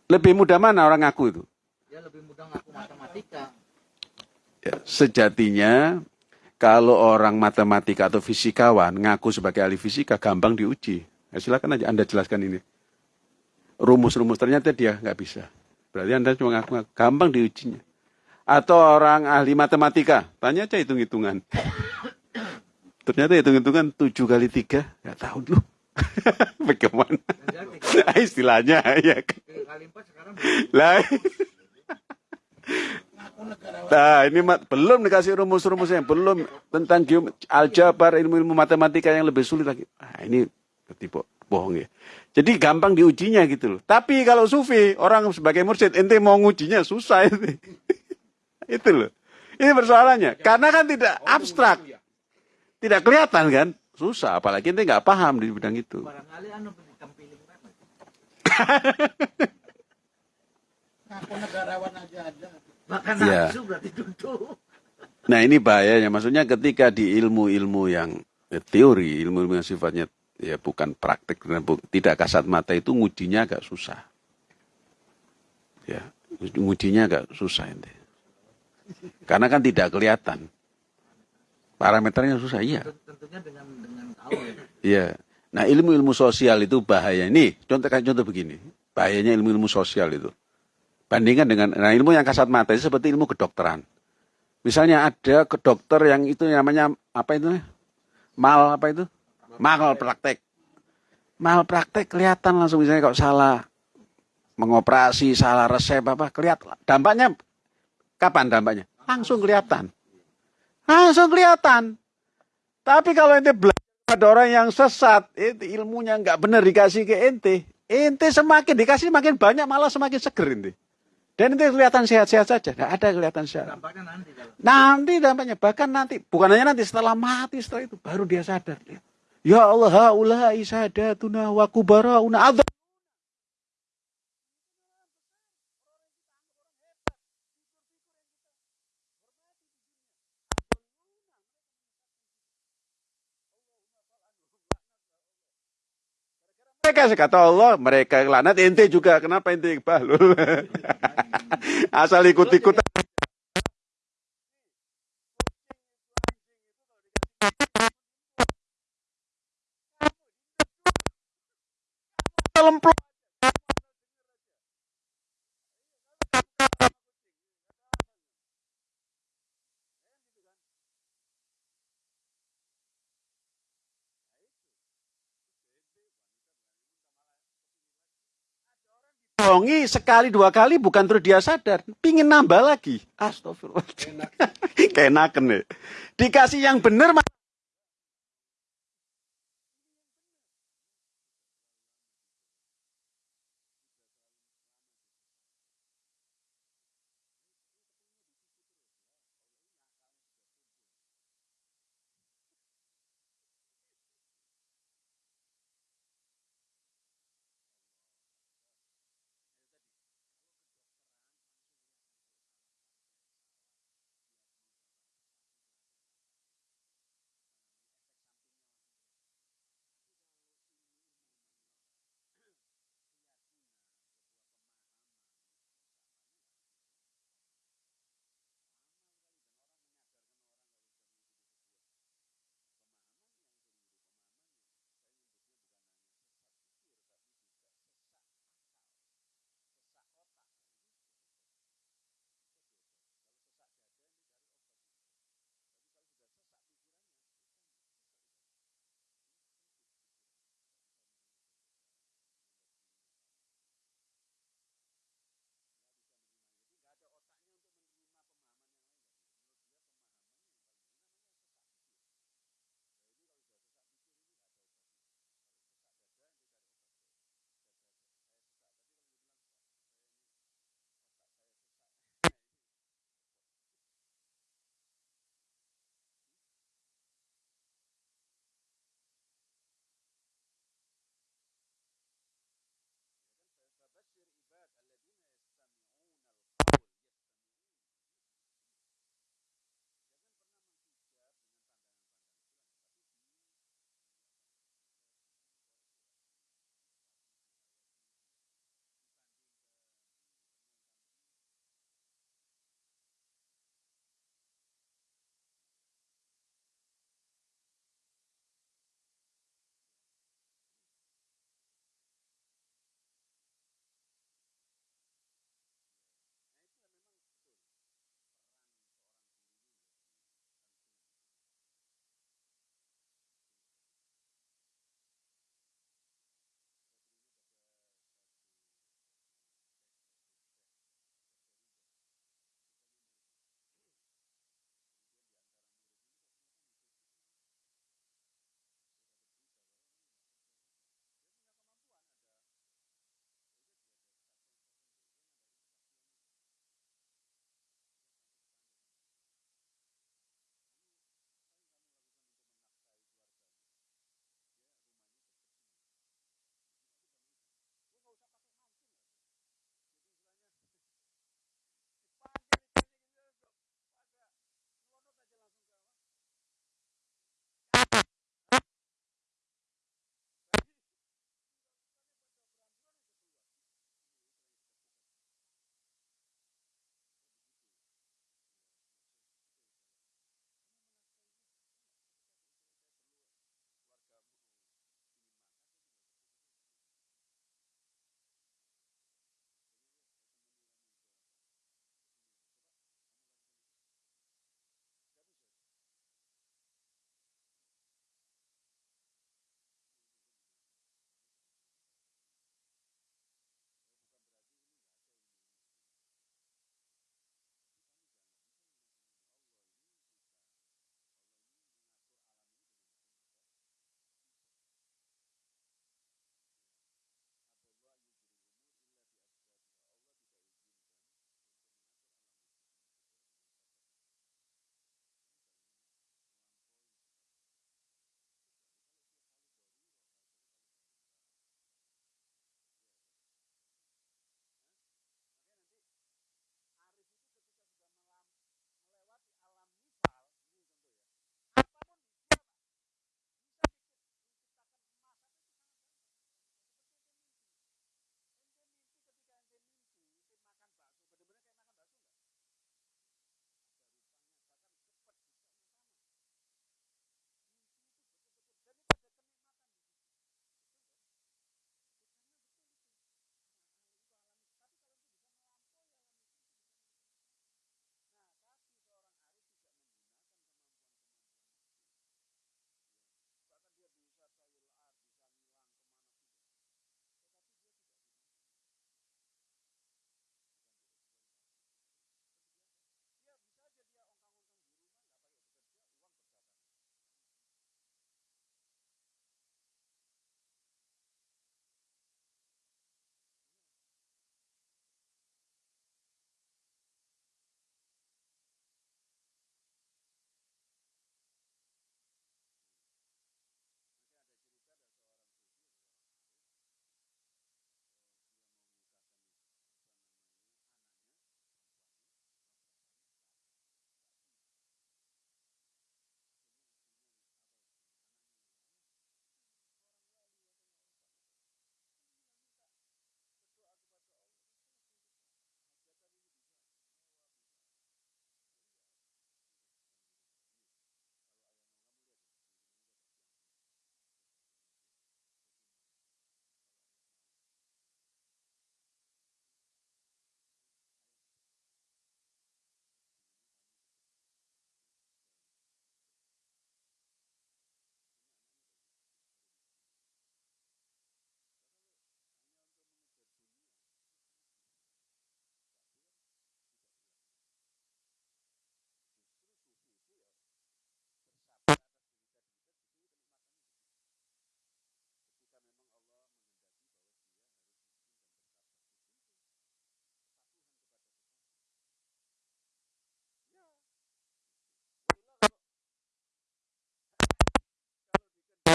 Lebih mudah mana orang ngaku itu? Ya lebih mudah ngaku matematika. Ya, sejatinya kalau orang matematika atau fisikawan ngaku sebagai ahli fisika gampang diuji. Ya, silakan aja Anda jelaskan ini. Rumus-rumus ternyata dia nggak bisa. Berarti Anda cuma ngaku-ngaku. Gampang diujinya. Atau orang ahli matematika, tanya aja hitung-hitungan. ternyata hitung-hitungan 7 kali 3, nggak tahu dulu. Bagaimana? Istilahnya ya. Lah. Nah, ini belum dikasih rumus-rumusnya, belum tentang aljabar, ilmu-ilmu matematika yang lebih sulit lagi. Nah, ini tipe bohong ya. Jadi gampang diujinya gitu loh. Tapi kalau sufi, orang sebagai mursyid, ente mau ngujinya susah itu. itu loh. Ini persoalannya. Karena kan tidak abstrak. Tidak kelihatan kan. Susah. Apalagi ente nggak paham di bidang itu. Barangkali anu ditampilin banget. Ngaku negarawan aja ada. Bahkan nafsu berarti duduk. Nah ini bahayanya. Maksudnya ketika di ilmu-ilmu yang eh, teori, ilmu-ilmu yang sifatnya ya bukan praktik, dan bu- tidak kasat mata itu ngujinya agak susah. Ya, ngujinya agak susah ente. Karena kan tidak kelihatan. Parameternya susah, iya. Tentunya dengan dengan tahu ya. Iya. Nah ilmu-ilmu sosial itu bahaya. Nih, contoh contoh begini. Bahayanya ilmu-ilmu sosial itu. Bandingkan dengan, nah ilmu yang kasat mata itu seperti ilmu kedokteran. Misalnya ada ke dokter yang itu namanya apa itu? Mal apa itu? Mal praktek. Mal praktek kelihatan langsung misalnya kalau salah mengoperasi, salah resep apa, kelihatan. Dampaknya kapan dampaknya? Langsung kelihatan. Langsung kelihatan. Tapi kalau ente belajar pada orang yang sesat, itu ilmunya nggak benar dikasih ke ente, ente semakin dikasih makin banyak malah semakin seger ente. Dan ente kelihatan sehat-sehat saja, nggak ada kelihatan sehat. Dampaknya nanti kalau Nanti dampaknya bahkan nanti bukan hanya nanti setelah mati setelah itu baru dia sadar. Ya Allah, haula'i sadatuna wa kubarauna Mereka kata Allah, mereka laknat ente juga. Kenapa ente bahlul? Asal ikut-ikut. Lemplok. Bohongi sekali dua kali bukan terus dia sadar, pingin nambah lagi. Astagfirullah. Kenaken ya. Dikasih yang benar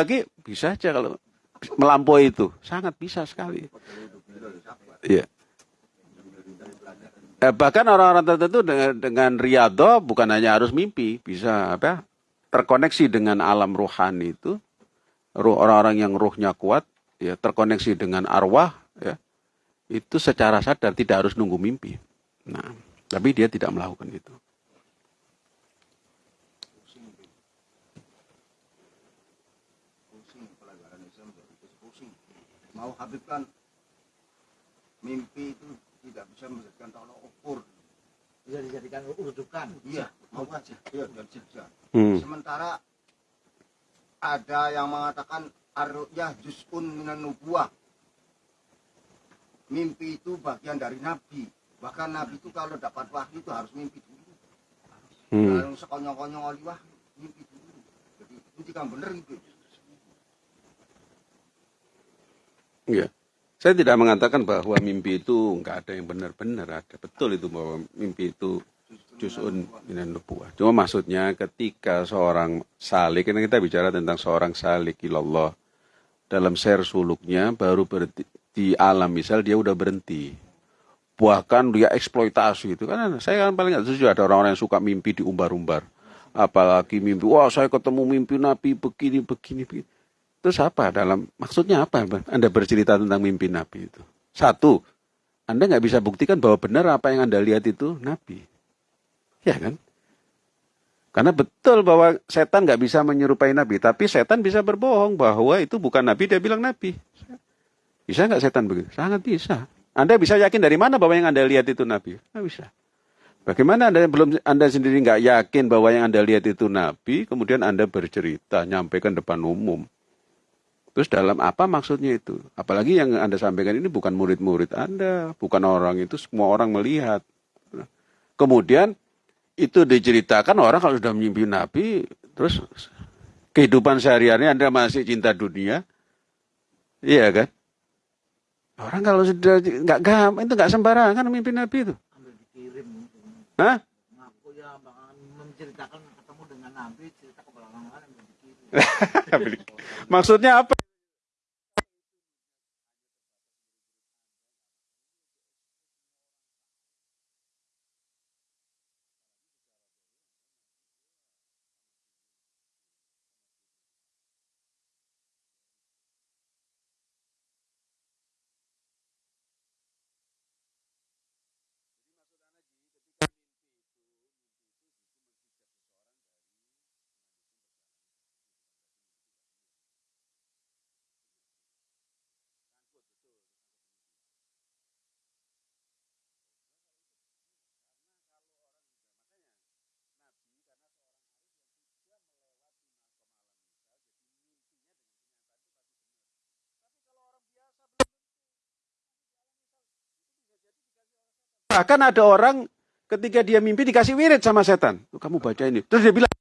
lagi bisa aja kalau melampaui itu sangat bisa sekali. Iya. Eh, bahkan orang-orang tertentu dengan, dengan riado bukan hanya harus mimpi, bisa apa? Terkoneksi dengan alam rohani itu, ruh orang-orang yang ruhnya kuat, ya terkoneksi dengan arwah, ya itu secara sadar tidak harus nunggu mimpi. Nah, tapi dia tidak melakukan itu. Mau Habib kan mimpi itu tidak bisa menjadikan tolak ukur. bisa dijadikan rujukan Iya, mau aja. Iya, dan saja. Hmm. Sementara ada yang mengatakan ar-ru'yah juz'un minan nubuwah. Mimpi itu bagian dari nabi. Bahkan nabi itu kalau dapat wahyu itu harus mimpi dulu. Hmm. Kalau sekonyong-konyong oli wahyu, mimpi dulu. Jadi itu kan bener itu. Iya. Saya tidak mengatakan bahwa mimpi itu nggak ada yang benar-benar ada. Betul itu bahwa mimpi itu juz'un minan nubuwah. Cuma maksudnya ketika seorang salik, ini kita bicara tentang seorang salik ilallah dalam share suluknya baru berhenti di alam misal dia udah berhenti. Bahkan dia eksploitasi itu kan saya kan paling nggak setuju ada orang-orang yang suka mimpi diumbar-umbar. Apalagi mimpi, wah saya ketemu mimpi Nabi begini, begini, begini. Terus apa dalam maksudnya apa Anda bercerita tentang mimpi Nabi itu? Satu, Anda nggak bisa buktikan bahwa benar apa yang Anda lihat itu Nabi. Ya kan? Karena betul bahwa setan nggak bisa menyerupai Nabi, tapi setan bisa berbohong bahwa itu bukan Nabi, dia bilang Nabi. Bisa nggak setan begitu? Sangat bisa. Anda bisa yakin dari mana bahwa yang Anda lihat itu Nabi? Nggak bisa. Bagaimana Anda belum Anda sendiri nggak yakin bahwa yang Anda lihat itu Nabi, kemudian Anda bercerita, nyampaikan depan umum. Terus dalam apa maksudnya itu? Apalagi yang Anda sampaikan ini bukan murid-murid Anda, bukan orang itu, semua orang melihat. Kemudian itu diceritakan orang kalau sudah mimpi Nabi, terus kehidupan sehari-hari Anda masih cinta dunia, iya kan? Orang kalau sudah nggak gampang itu nggak sembarangan mimpi Nabi itu. Hah? ngaku ya menceritakan ketemu dengan Nabi cerita ke belakang ambil dikirim Maksudnya apa? Bahkan ada orang ketika dia mimpi dikasih wirid sama setan. Kamu baca ini. Terus dia bilang,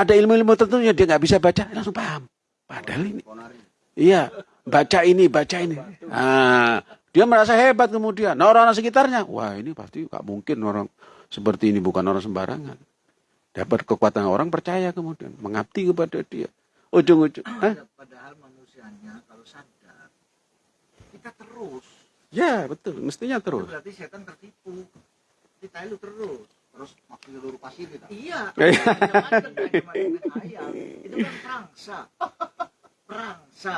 ada ilmu-ilmu tertentu yang dia nggak bisa baca, langsung paham. Padahal ini, iya, baca ini, baca ini. Nah, dia merasa hebat kemudian. Nah orang-orang sekitarnya, wah ini pasti nggak mungkin orang seperti ini bukan orang sembarangan. Dapat kekuatan orang percaya kemudian, mengabdi kepada dia. Ujung-ujung? Padahal manusianya kalau sadar, kita terus. ya betul, mestinya Itu terus. berarti setan tertipu. Kita itu terus. Terus makin seluruh pasir kita. Iya. Iya. macam-macam, bukan cuma dengan ayam. Itu kan perangsa. Perangsa.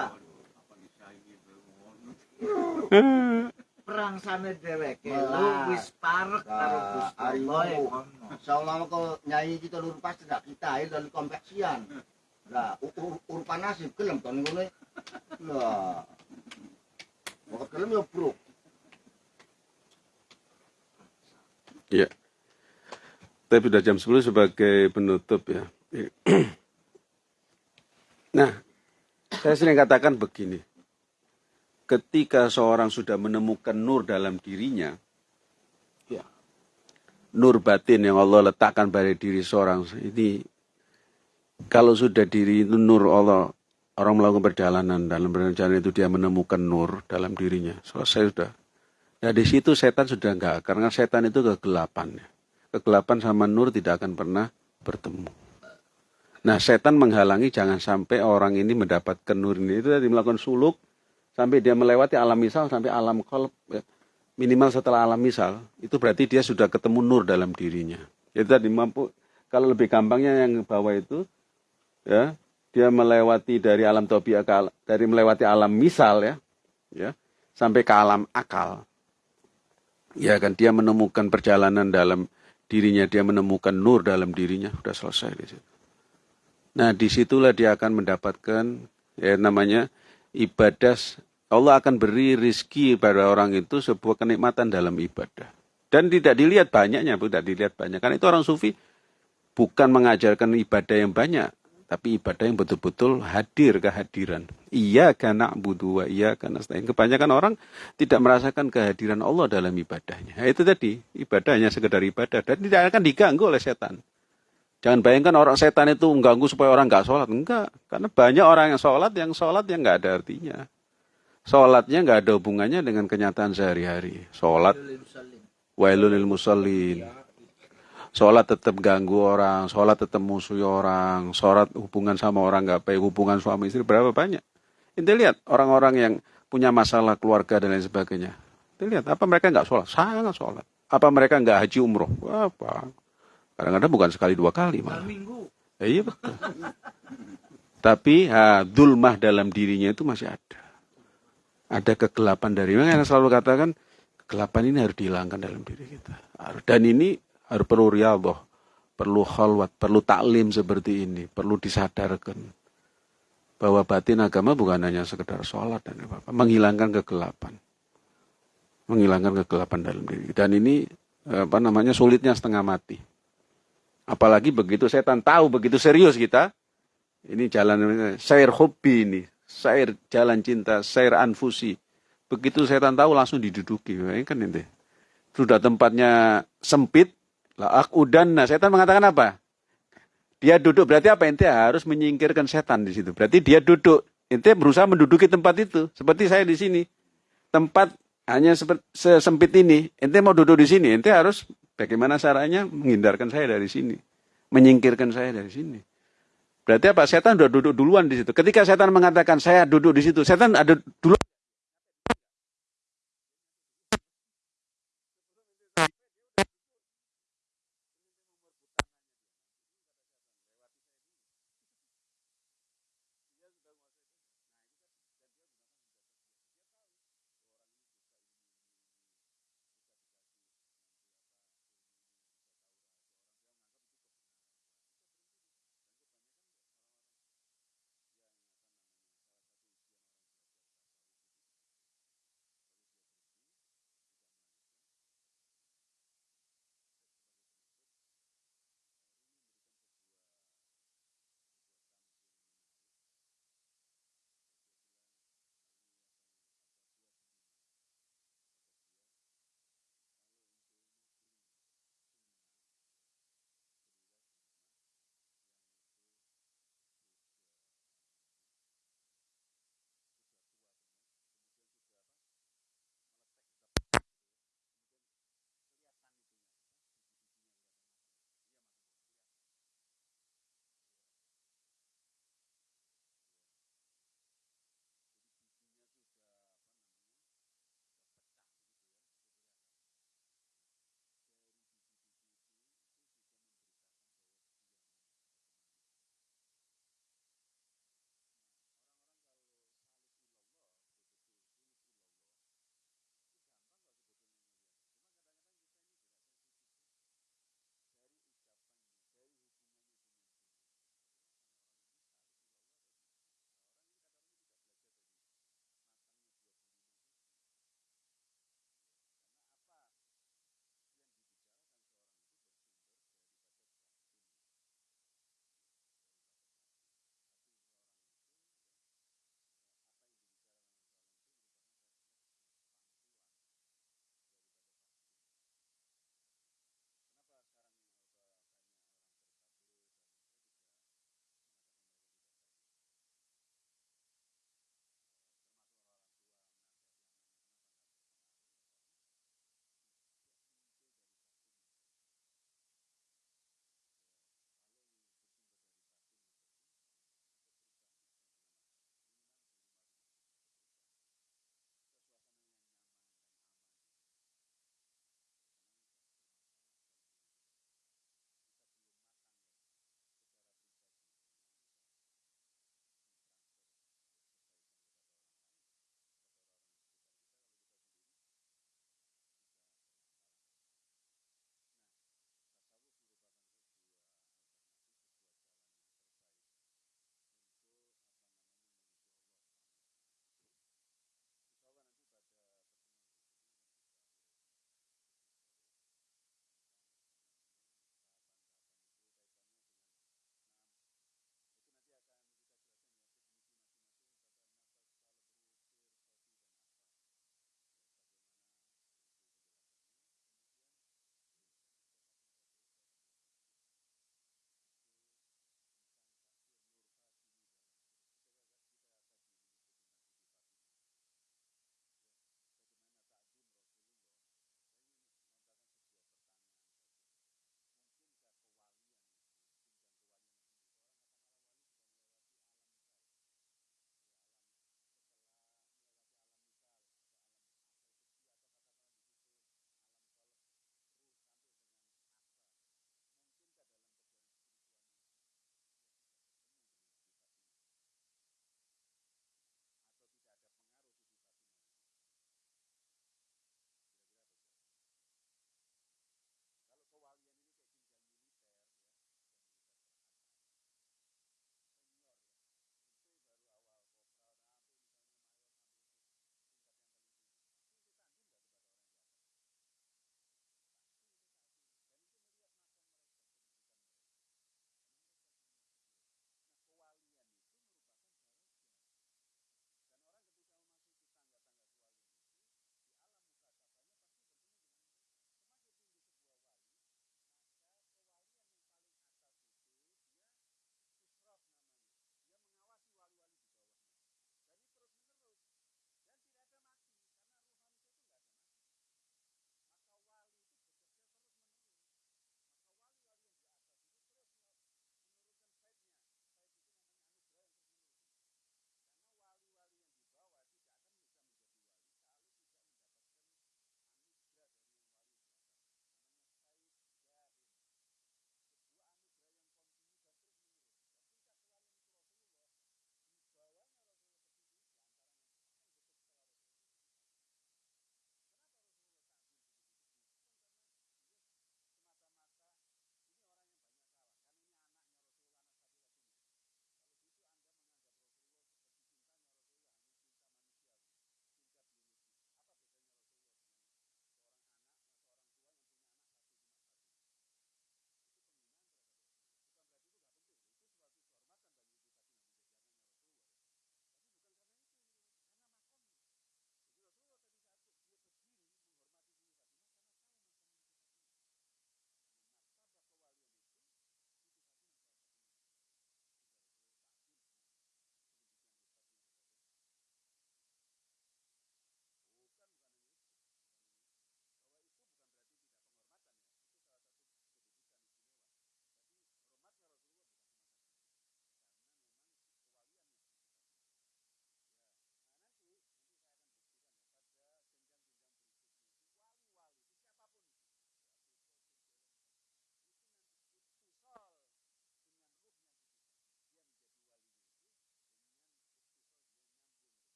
Perangsane dheweke lu wis parek karo Gusti Allah ya kono. Seolah ke nyai kita seluruh pasir tidak kita air dari kompleksian. Lah, urupan nasib gelem kan ngono. Lah. Bakal gelem ya, Bro. Ya. Tapi sudah jam 10 sebagai penutup ya. Nah, saya sering katakan begini. Ketika seorang sudah menemukan nur dalam dirinya, ya, nur batin yang Allah letakkan pada diri seorang ini, kalau sudah diri itu nur Allah, orang melakukan perjalanan dalam perjalanan itu dia menemukan nur dalam dirinya. Selesai sudah. Nah di situ setan sudah enggak, karena setan itu kegelapan. Kegelapan sama nur tidak akan pernah bertemu. Nah setan menghalangi jangan sampai orang ini mendapatkan nur ini. Itu tadi melakukan suluk, sampai dia melewati alam misal, sampai alam kolb. ya. Minimal setelah alam misal, itu berarti dia sudah ketemu nur dalam dirinya. Itu tadi mampu, kalau lebih gampangnya yang bawah itu, ya dia melewati dari alam tobia ke dari melewati alam misal ya, ya sampai ke alam akal ya kan dia menemukan perjalanan dalam dirinya dia menemukan nur dalam dirinya sudah selesai di situ. Nah di situlah dia akan mendapatkan ya namanya ibadah. Allah akan beri rizki pada orang itu sebuah kenikmatan dalam ibadah. Dan tidak dilihat banyaknya tidak dilihat banyak. Karena itu orang sufi bukan mengajarkan ibadah yang banyak tapi ibadah yang betul-betul hadir kehadiran. Iya karena budu wa iya karena stain. Kebanyakan orang tidak merasakan kehadiran Allah dalam ibadahnya. Nah, itu tadi ibadahnya sekedar ibadah dan tidak akan diganggu oleh setan. Jangan bayangkan orang setan itu mengganggu supaya orang nggak sholat. Enggak, karena banyak orang yang sholat yang sholat yang nggak ada artinya. Sholatnya nggak ada hubungannya dengan kenyataan sehari-hari. Sholat Lil musallin. Sholat tetap ganggu orang, sholat tetap musuhi orang, sholat hubungan sama orang nggak baik, hubungan suami istri berapa banyak. Ente lihat orang-orang yang punya masalah keluarga dan lain sebagainya. Ente lihat apa mereka nggak sholat? Sangat sholat. Apa mereka nggak haji umroh? Apa? Kadang-kadang bukan sekali dua kali malah. minggu. Ya, iya betul. Tapi ha, dulmah dalam dirinya itu masih ada. Ada kegelapan dari saya selalu katakan kegelapan ini harus dihilangkan dalam diri kita. Dan ini perlu riyadhah, perlu khalwat, perlu taklim seperti ini, perlu disadarkan bahwa batin agama bukan hanya sekedar sholat dan apa-apa, menghilangkan kegelapan. Menghilangkan kegelapan dalam diri. Dan ini apa namanya sulitnya setengah mati. Apalagi begitu setan tahu begitu serius kita, ini jalan sair hobi ini, sair jalan cinta, sair anfusi. Begitu setan tahu langsung diduduki, kan ini. Sudah tempatnya sempit, lah akudan. Nah, setan mengatakan apa? Dia duduk berarti apa? Ente harus menyingkirkan setan di situ. Berarti dia duduk. Ente berusaha menduduki tempat itu. Seperti saya di sini. Tempat hanya seperti sempit ini. Ente mau duduk di sini. Ente harus bagaimana caranya menghindarkan saya dari sini. Menyingkirkan saya dari sini. Berarti apa? Setan sudah duduk duluan di situ. Ketika setan mengatakan saya duduk di situ, setan ada dulu